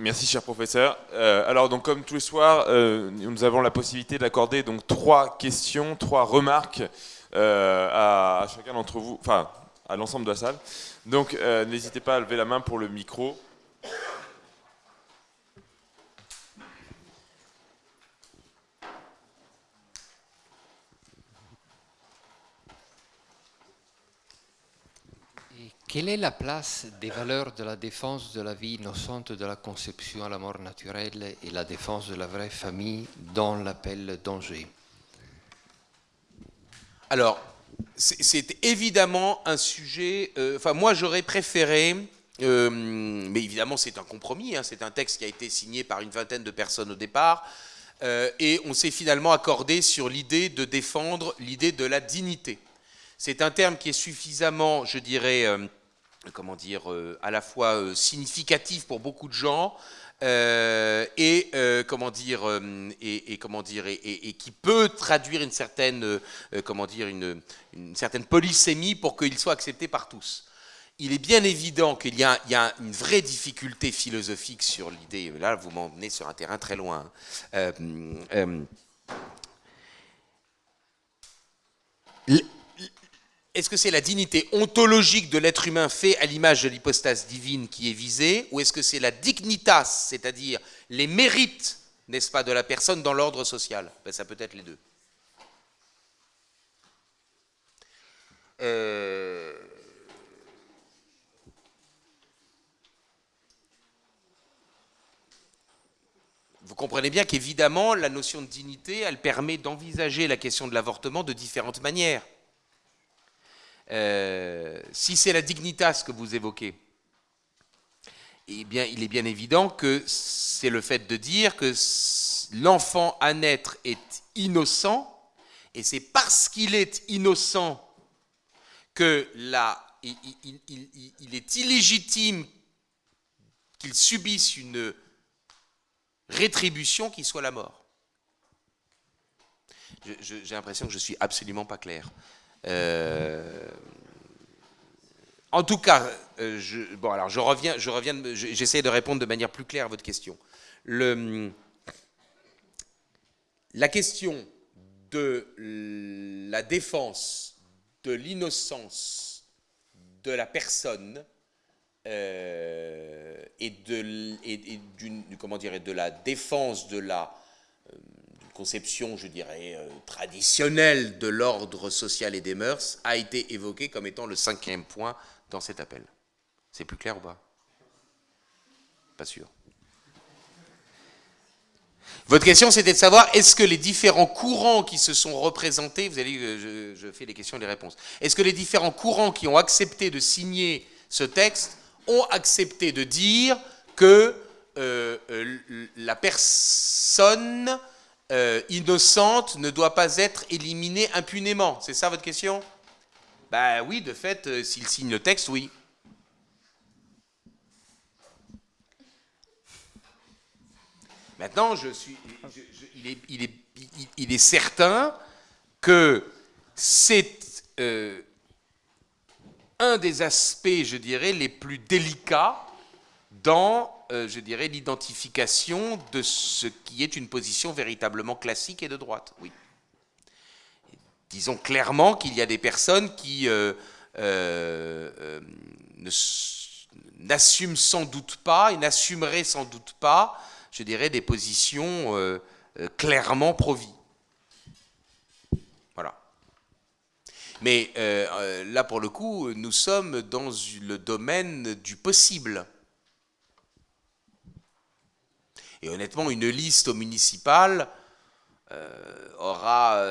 Merci, cher professeur. Euh, alors, donc, comme tous les soirs, euh, nous avons la possibilité d'accorder donc trois questions, trois remarques euh, à, à, chacun d'entre vous, enfin, à l'ensemble de la salle. Donc, n'hésitez pas à lever la main pour le micro. Quelle est la place des valeurs de la défense de la vie innocente, de la conception à la mort naturelle et la défense de la vraie famille dans l'appel danger Alors, c'est évidemment un sujet. Euh, enfin, moi, j'aurais préféré. Euh, mais évidemment, c'est un compromis. Hein, c'est un texte qui a été signé par une vingtaine de personnes au départ. Euh, et on s'est finalement accordé sur l'idée de défendre l'idée de la dignité. C'est un terme qui est suffisamment, je dirais, comment dire, euh, à la fois euh, significatif pour beaucoup de gens euh, et comment dire et, comment dire et, qui peut traduire une certaine comment dire une, certaine polysémie pour qu'il soit accepté par tous. Il est bien évident qu'il y, a une vraie difficulté philosophique sur l'idée. Là, vous m'emmenez sur un terrain très loin. Hein. Est-ce que c'est la dignité ontologique de l'être humain fait à l'image de l'hypostase divine qui est visée, ou est-ce que c'est la dignitas, c'est-à-dire les mérites, n'est-ce pas, de la personne dans l'ordre social? Ben, Ça peut être les deux. Euh, vous comprenez bien qu'évidemment, la notion de dignité, elle permet d'envisager la question de l'avortement de différentes manières. Euh, si c'est la dignitas que vous évoquez, eh bien, il est bien évident que c'est le fait de dire que l'enfant à naître est innocent, et c'est parce qu'il est innocent que il, il est illégitime qu'il subisse une rétribution qui soit la mort. J'ai l'impression que je suis absolument pas clair. Euh, en tout cas, euh, bon, alors je reviens, je reviens, j'essaie de répondre de manière plus claire à votre question. La question de la défense de l'innocence de la personne euh, et, de, comment dire, de la défense de la conception, je dirais, euh, traditionnelle de l'ordre social et des mœurs, a été évoqué comme étant le cinquième point dans cet appel. C'est plus clair ou pas? Pas sûr. Votre question, c'était de savoir, est-ce que les différents courants qui se sont représentés, vous allez, je, je fais les questions et les réponses, est-ce que les différents courants qui ont accepté de signer ce texte ont accepté de dire que euh, euh, la personne euh, innocente ne doit pas être éliminée impunément C'est ça votre question? Ben oui, de fait, s'il signe le texte, oui. Maintenant, je suis, il, est, certain que c'est euh, un des aspects, je dirais, les plus délicats dans, euh, je dirais, l'identification de ce qui est une position véritablement classique et de droite. Oui. Disons clairement qu'il y a des personnes qui euh, n'assument sans doute pas et n'assumeraient sans doute pas je dirais, des positions euh, euh, clairement pro-vie. Voilà. Mais euh, là, pour le coup, nous sommes dans le domaine du possible. Et honnêtement, une liste au municipal aura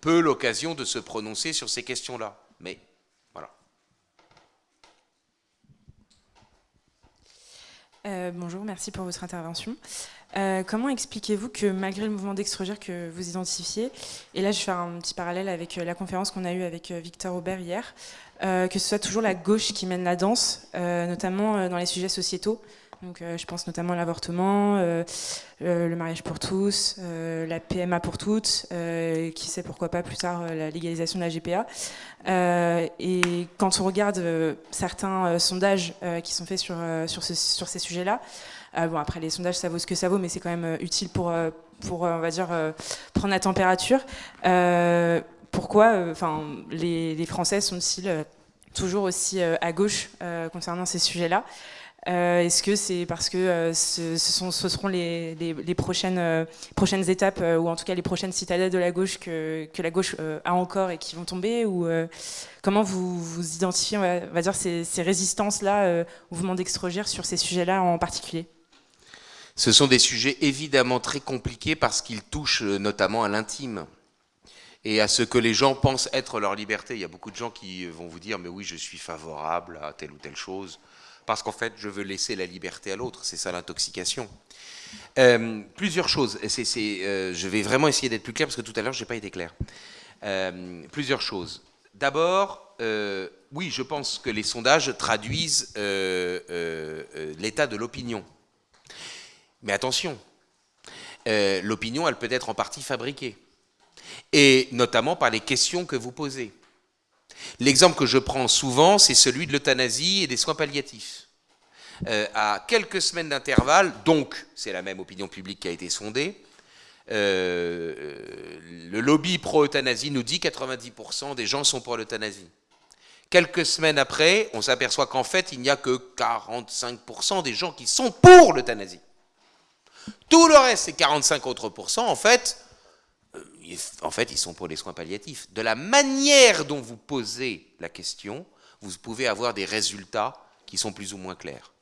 peu l'occasion de se prononcer sur ces questions-là. Mais Euh, bonjour, merci pour votre intervention. Euh, comment expliquez-vous que malgré le mouvement d'extrogir que vous identifiez, et là je faire un petit parallèle avec euh, la conférence qu'on a eue avec Victor Aubert hier, que ce soit toujours la gauche qui mène la danse, notamment dans les sujets sociétaux, donc, je pense notamment à l'avortement, le mariage pour tous, la PMA pour toutes, qui sait pourquoi pas plus tard la légalisation de la GPA. Euh, et quand on regarde euh, certains euh, sondages qui sont faits sur, sur, ces sujets-là, bon après les sondages ça vaut ce que ça vaut, mais c'est quand même utile pour, pour on va dire, prendre la température. pourquoi enfin, les, les, Français sont-ils toujours aussi à gauche concernant ces sujets-là? Euh, est-ce que c'est parce que euh, ce, seront les, euh, prochaines étapes, ou en tout cas les prochaines citadelles de la gauche que, la gauche a encore et qui vont tomber ou, Comment vous, vous identifiez, on va, dire, ces, ces résistances-là au mouvement d'extrogir sur ces sujets-là en particulier? Ce sont des sujets évidemment très compliqués parce qu'ils touchent notamment à l'intime et à ce que les gens pensent être leur liberté. Il y a beaucoup de gens qui vont vous dire, mais oui, je suis favorable à telle ou telle chose parce qu'en fait, je veux laisser la liberté à l'autre. C'est ça l'intoxication. Euh, plusieurs choses. Euh, je vais vraiment essayer d'être plus clair parce que tout à l'heure, je n'ai pas été clair. Euh, plusieurs choses. D'abord, oui, je pense que les sondages traduisent l'état de l'opinion. Mais attention, l'opinion, elle peut être en partie fabriquée. Et notamment par les questions que vous posez. L'exemple que je prends souvent, c'est celui de l'euthanasie et des soins palliatifs. Euh, à quelques semaines d'intervalle, donc c'est la même opinion publique qui a été sondée, euh, le lobby pro-euthanasie nous dit 90% des gens sont pour l'euthanasie. Quelques semaines après, on s'aperçoit qu'en fait, il n'y a que 45% des gens qui sont pour l'euthanasie. Tout le reste, ces 45 autres en fait, euh, en fait, ils sont pour les soins palliatifs. De la manière dont vous posez la question, vous pouvez avoir des résultats qui sont plus ou moins clairs.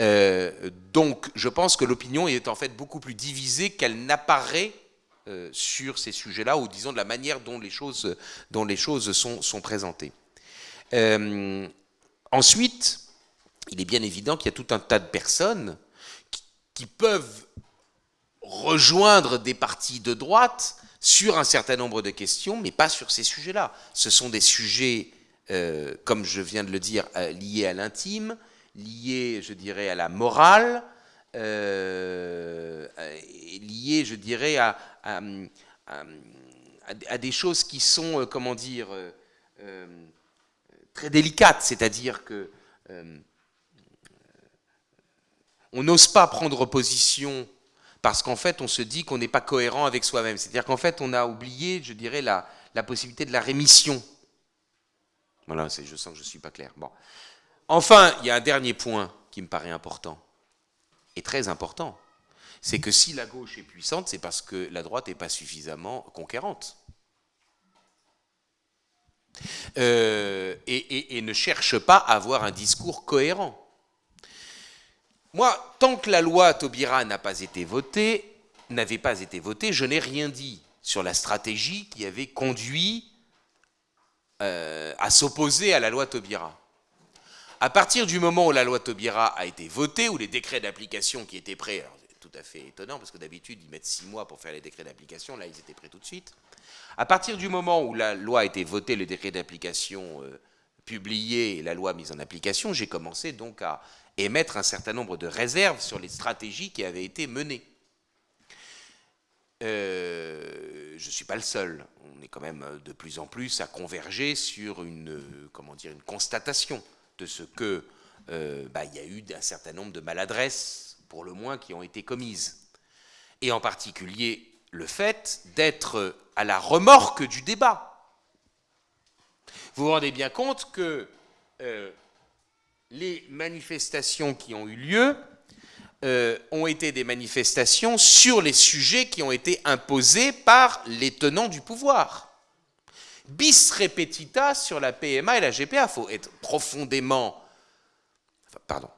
Euh, donc, je pense que l'opinion est en fait beaucoup plus divisée qu'elle n'apparaît euh, sur ces sujets-là, ou disons de la manière dont les choses, sont présentées. ensuite, il est bien évident qu'il y a tout un tas de personnes qui peuvent rejoindre des partis de droite sur un certain nombre de questions, mais pas sur ces sujets-là. Ce sont des sujets, euh, comme je viens de le dire, euh, liés à l'intime, liés, je dirais, à la morale, euh, liés, je dirais, à, à, des choses qui sont, comment dire, très délicates, c'est-à-dire que on n'ose pas prendre position parce qu'en fait, on se dit qu'on n'est pas cohérent avec soi-même. C'est-à-dire qu'en fait, on a oublié, je dirais, la, possibilité de la rémission. Voilà, je sens que je ne suis pas clair. Enfin, il y a un dernier point qui me paraît important, et très important, c'est que si la gauche est puissante, c'est parce que la droite n'est pas suffisamment conquérante. Euh, et, ne cherche pas à avoir un discours cohérent. Moi, tant que la loi Taubira n'avait pas été votée, je n'ai rien dit sur la stratégie qui avait conduit euh, à s'opposer à la loi Taubira. À partir du moment où la loi Taubira a été votée, où les décrets d'application qui étaient prêts, c'est tout à fait étonnant parce que d'habitude ils mettent six mois pour faire les décrets d'application, là ils étaient prêts tout de suite. À partir du moment où la loi a été votée, les décrets d'application euh, publiés et la loi mise en application, j'ai commencé donc à émettre un certain nombre de réserves sur les stratégies qui avaient été menées. Euh, je ne suis pas le seul. On est quand même de plus en plus à converger sur une, comment dire, une constatation de ce que euh, bah, il y a eu un certain nombre de maladresses, pour le moins, qui ont été commises. Et en particulier le fait d'être à la remorque du débat. Vous vous rendez bien compte que euh, les manifestations qui ont eu lieu euh, ont été des manifestations sur les sujets qui ont été imposés par les tenants du pouvoir. Bis repetita sur la PMA et la GPA. Il faut être profondément... pardon.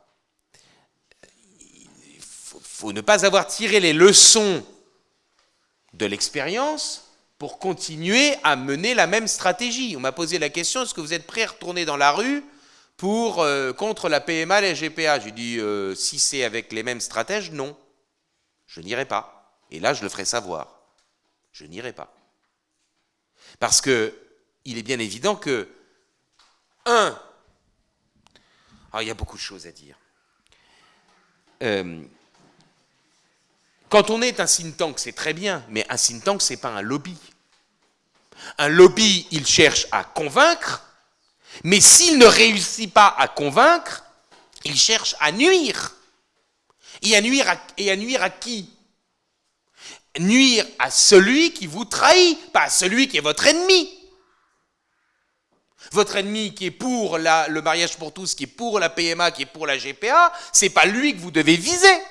Il faut ne pas avoir tiré les leçons de l'expérience pour continuer à mener la même stratégie. On m'a posé la question, est-ce que vous êtes prêt à retourner dans la rue pour, euh, contre la PMA et la GPA J'ai dit, euh, si c'est avec les mêmes stratèges, non. Je n'irai pas. Et là, je le ferai savoir. Je n'irai pas. Parce que il est bien évident que, un, alors ah, il y a beaucoup de choses à dire. Euh, quand on est un think tank, c'est très bien, mais un think tank, ce n'est pas un lobby. Un lobby, il cherche à convaincre, mais s'il ne réussit pas à convaincre, il cherche à nuire. Et à nuire à, qui? Nuire à celui qui vous trahit, pas à celui qui est votre ennemi. Votre ennemi qui est pour le mariage pour tous, qui est pour la PMA, qui est pour la GPA, c'est pas lui que vous devez viser.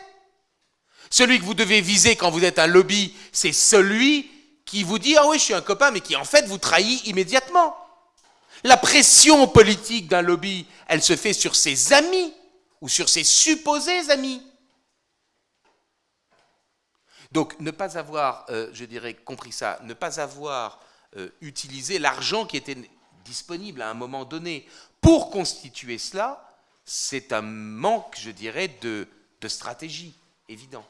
Celui que vous devez viser quand vous êtes un lobby, c'est celui qui vous dit Ah oui, je suis un copain, mais qui en fait vous trahit immédiatement. La pression politique d'un lobby, elle se fait sur ses amis ou sur ses supposés amis. Donc ne pas avoir, euh, je dirais, compris ça, ne pas avoir euh, utilisé l'argent qui était disponible à un moment donné pour constituer cela, c'est un manque, je dirais, de, stratégie, évident.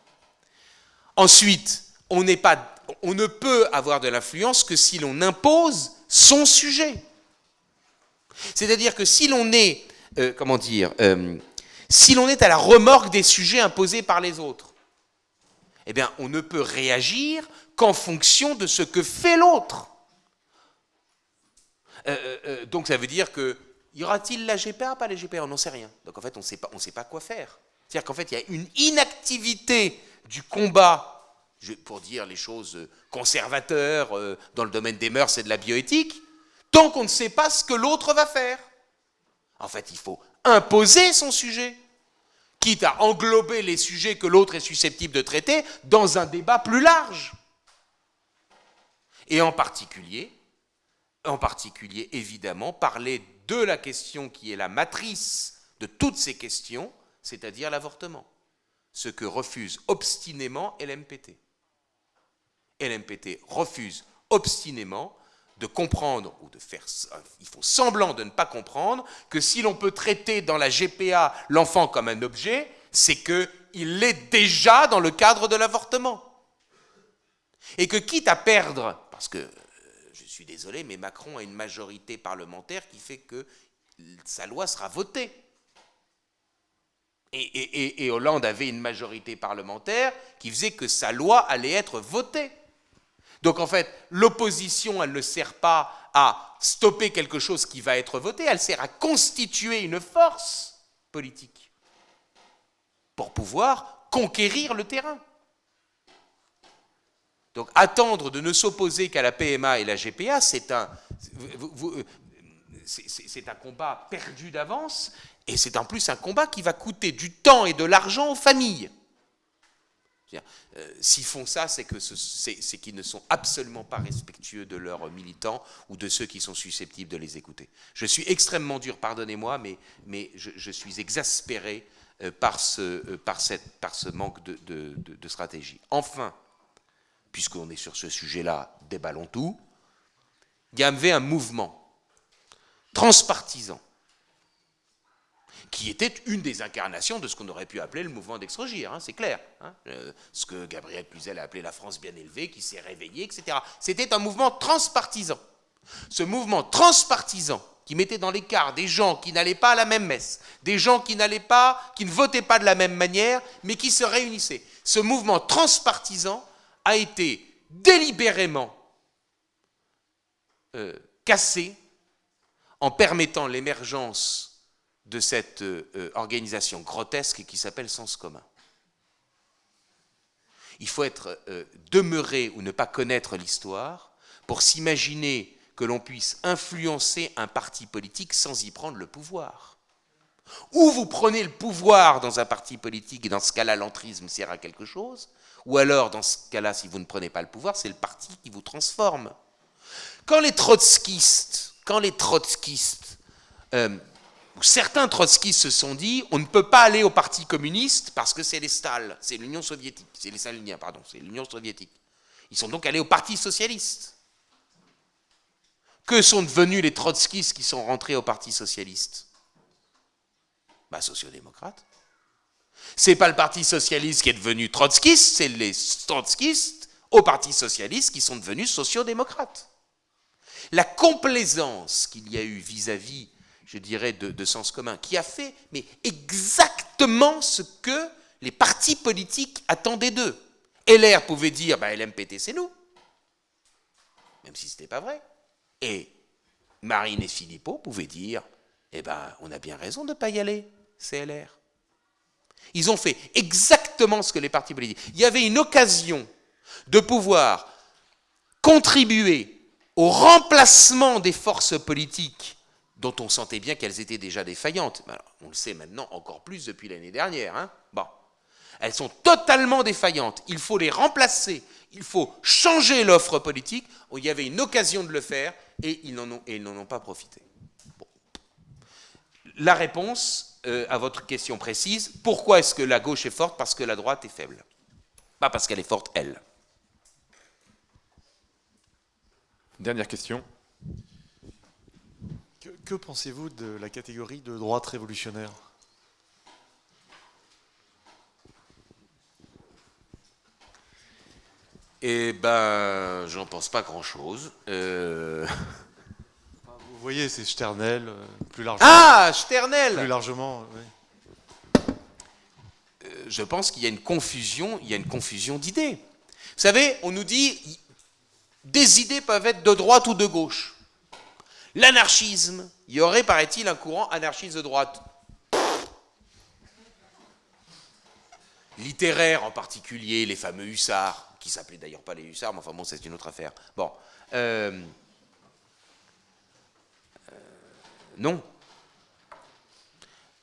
Ensuite, on ne peut avoir de l'influence que si l'on impose son sujet. C'est-à-dire que si l'on est, euh, comment dire, euh, si l'on est à la remorque des sujets imposés par les autres, eh bien, on ne peut réagir qu'en fonction de ce que fait l'autre. Euh, donc ça veut dire que, y aura-t-il la GPA, pas la GPA On n'en sait rien. Donc en fait, on ne sait pas quoi faire. C'est-à-dire qu'en fait, il y a une inactivité du combat, pour dire les choses conservateurs dans le domaine des mœurs et de la bioéthique, tant qu'on ne sait pas ce que l'autre va faire. En fait, il faut imposer son sujet, quitte à englober les sujets que l'autre est susceptible de traiter dans un débat plus large. Et en particulier, en particulier, évidemment, parler de la question qui est la matrice de toutes ces questions, c'est-à-dire l'avortement ce que refuse obstinément LMPT. LMPT refuse obstinément de comprendre, ou de faire, il faut semblant de ne pas comprendre, que si l'on peut traiter dans la GPA l'enfant comme un objet, c'est qu'il l'est déjà dans le cadre de l'avortement. Et que quitte à perdre, parce que, euh, je suis désolé, mais Macron a une majorité parlementaire qui fait que sa loi sera votée et, Hollande avait une majorité parlementaire qui faisait que sa loi allait être votée. Donc en fait, l'opposition, elle ne sert pas à stopper quelque chose qui va être voté, elle sert à constituer une force politique pour pouvoir conquérir le terrain. Donc attendre de ne s'opposer qu'à la PMA et la GPA, c'est un, c'est un combat perdu d'avance et c'est en plus un combat qui va coûter du temps et de l'argent aux familles. Euh, s'ils font ça, c'est qu'ils ne sont absolument pas respectueux de leurs militants ou de ceux qui sont susceptibles de les écouter. Je suis extrêmement dur, pardonnez-moi, mais, je, suis exaspéré euh, par, ce, euh, par, ce manque de, de stratégie. Enfin, puisqu'on est sur ce sujet-là, déballons tout, il y avait un mouvement transpartisan qui était une des incarnations de ce qu'on aurait pu appeler le mouvement d'extrogir, hein, c'est clair. Hein. Euh, ce que Gabriel Cluzel a appelé la France bien élevée, qui s'est réveillée, etc. C'était un mouvement transpartisan. Ce mouvement transpartisan qui mettait dans l'écart des gens qui n'allaient pas à la même messe, des gens qui n'allaient pas, qui ne votaient pas de la même manière, mais qui se réunissaient. Ce mouvement transpartisan a été délibérément euh, cassé en permettant l'émergence de cette euh, euh, organisation grotesque qui s'appelle Sens commun. Il faut être euh, demeuré ou ne pas connaître l'histoire pour s'imaginer que l'on puisse influencer un parti politique sans y prendre le pouvoir. Ou vous prenez le pouvoir dans un parti politique, et dans ce cas-là, l'entrisme sert à quelque chose, ou alors, dans ce cas-là, si vous ne prenez pas le pouvoir, c'est le parti qui vous transforme. Quand les trotskistes, quand les trotskistes certains trotskistes se sont dit on ne peut pas aller au Parti communiste parce que c'est les Stalins, c'est l'Union soviétique, c'est les Staliniens, pardon, c'est l'Union soviétique. Ils sont donc allés au Parti socialiste. Que sont devenus les trotskistes qui sont rentrés au Parti socialiste? Bah, sociodémocrates. C'est pas le Parti socialiste qui est devenu trotskiste, c'est les trotskistes au Parti socialiste qui sont devenus sociodémocrates. La complaisance qu'il y a eu vis-à-vis je dirais, de, sens commun, qui a fait exactement ce que les partis politiques attendaient d'eux. LR pouvait dire bah, LMPT, c'est nous, même si ce n'était pas vrai. Et Marine et Philippot pouvaient dire eh ben, on a bien raison de ne pas y aller, c'est LR. Ils ont fait exactement ce que les partis politiques. Il y avait une occasion de pouvoir contribuer au remplacement des forces politiques dont on sentait bien qu'elles étaient déjà défaillantes. on le sait maintenant encore plus depuis l'année dernière. Hein. bon. Elles sont totalement défaillantes. Il faut les remplacer. Il faut changer l'offre politique. Il y avait une occasion de le faire et ils n'en ont, pas profité. La réponse euh, à votre question précise, pourquoi est-ce que la gauche est forte? Parce que la droite est faible. Pas parce qu'elle est forte, elle. Dernière question. Que pensez-vous de la catégorie de droite révolutionnaire? Eh ben, j'en pense pas grand-chose. Euh, Vous voyez, c'est Sternel, euh, plus largement. Ah, Sternel Plus largement, oui. Euh, je pense qu'il y a une confusion, il y a une confusion d'idées. Vous savez, on nous dit des idées peuvent être de droite ou de gauche. L'anarchisme, il y aurait, paraît-il, un courant anarchiste de droite. Littéraire en particulier, les fameux hussards, qui s'appelaient d'ailleurs pas les hussards, mais enfin bon, c'est une autre affaire. Bon. Euh, euh, non.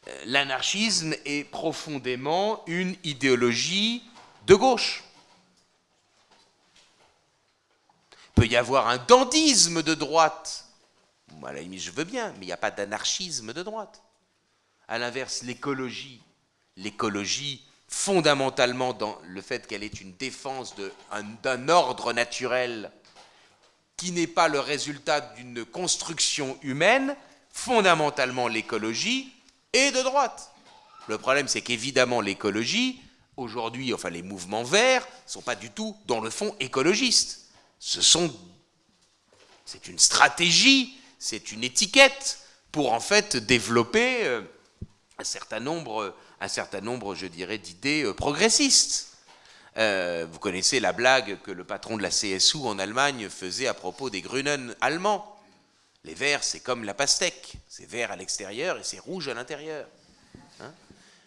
Euh, l'anarchisme est profondément une idéologie de gauche. Il peut y avoir un dandisme de droite à la limite, je veux bien, mais il n'y a pas d'anarchisme de droite. À l'inverse, l'écologie, l'écologie, fondamentalement dans le fait qu'elle est une défense d'un ordre naturel qui n'est pas le résultat d'une construction humaine, fondamentalement l'écologie est de droite. Le problème, c'est qu'évidemment, l'écologie, aujourd'hui, enfin les mouvements verts, ne sont pas du tout, dans le fond, écologistes. Ce sont, c'est une stratégie c'est une étiquette pour en fait développer euh, un certain nombre, un certain nombre je dirais, d'idées euh, progressistes. Euh, vous connaissez la blague que le patron de la CSU en Allemagne faisait à propos des Grünen allemands. Les verts, c'est comme la pastèque. C'est vert à l'extérieur et c'est rouge à l'intérieur. Hein?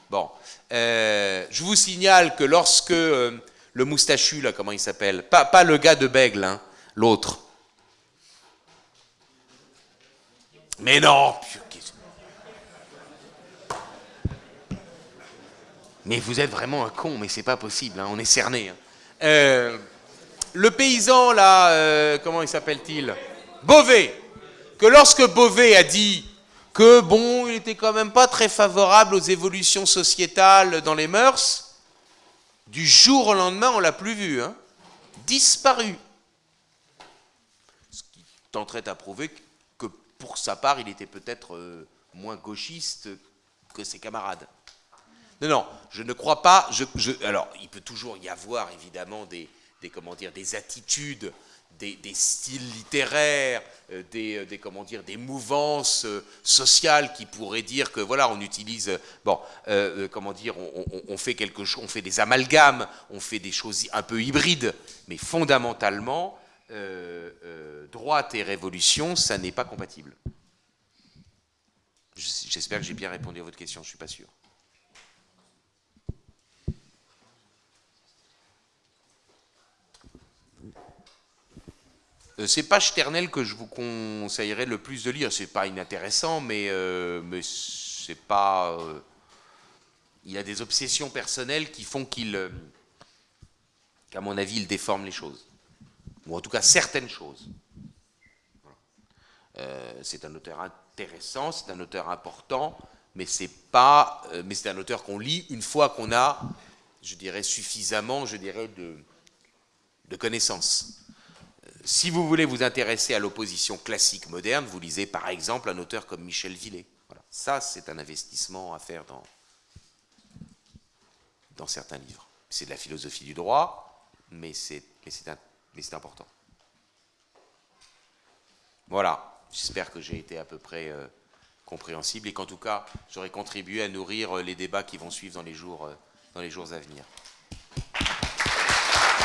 Bon. je vous signale que lorsque le moustachu, là, comment il s'appelle? Pas, pas, le gars de Bègle, hein, l'autre. Mais non Mais vous êtes vraiment un con, mais c'est pas possible, hein, on est cerné. hein. Euh, le paysan, là, euh, comment il s'appelle-t-il? Beauvais. Que lorsque Beauvais a dit que, bon, il était quand même pas très favorable aux évolutions sociétales dans les mœurs, du jour au lendemain, on l'a plus vu. Hein disparu. Ce qui tenterait à prouver que pour sa part, il était peut-être euh, moins gauchiste que ses camarades. Non, non, je ne crois pas. Alors, il peut toujours y avoir évidemment des, comment dire, des attitudes, des, styles littéraires, euh, des, euh, des, comment dire, des mouvances sociales qui pourraient dire que voilà, on utilise, bon, comment dire, on fait quelque chose, on fait des amalgames, on fait des choses un peu hybrides, mais fondamentalement, euh, euh, droite et révolution, ça n'est pas compatible. J'espère que j'ai bien répondu à votre question, je suis pas sûr. Euh, c'est pas Sternel que je vous conseillerais le plus de lire. C'est pas inintéressant, mais, mais c'est pas. il a des obsessions personnelles qui font qu'il, qu'à mon avis, il déforme les choses, ou en tout cas certaines choses. Euh, c'est un auteur intéressant, c'est un auteur important, mais c'est pas, euh, mais c'est un auteur qu'on lit une fois qu'on a, je dirais, suffisamment, je dirais, de, de connaissances. Si vous voulez vous intéresser à l'opposition classique moderne, vous lisez par exemple un auteur comme Michel Villet. Voilà. Ça, c'est un investissement à faire dans, dans certains livres. C'est de la philosophie du droit, mais c'est un- mais c'est important. Voilà, j'espère que j'ai été à peu près euh, compréhensible et qu'en tout cas, j'aurai contribué à nourrir euh, les débats qui vont suivre dans les euh, dans les jours à venir.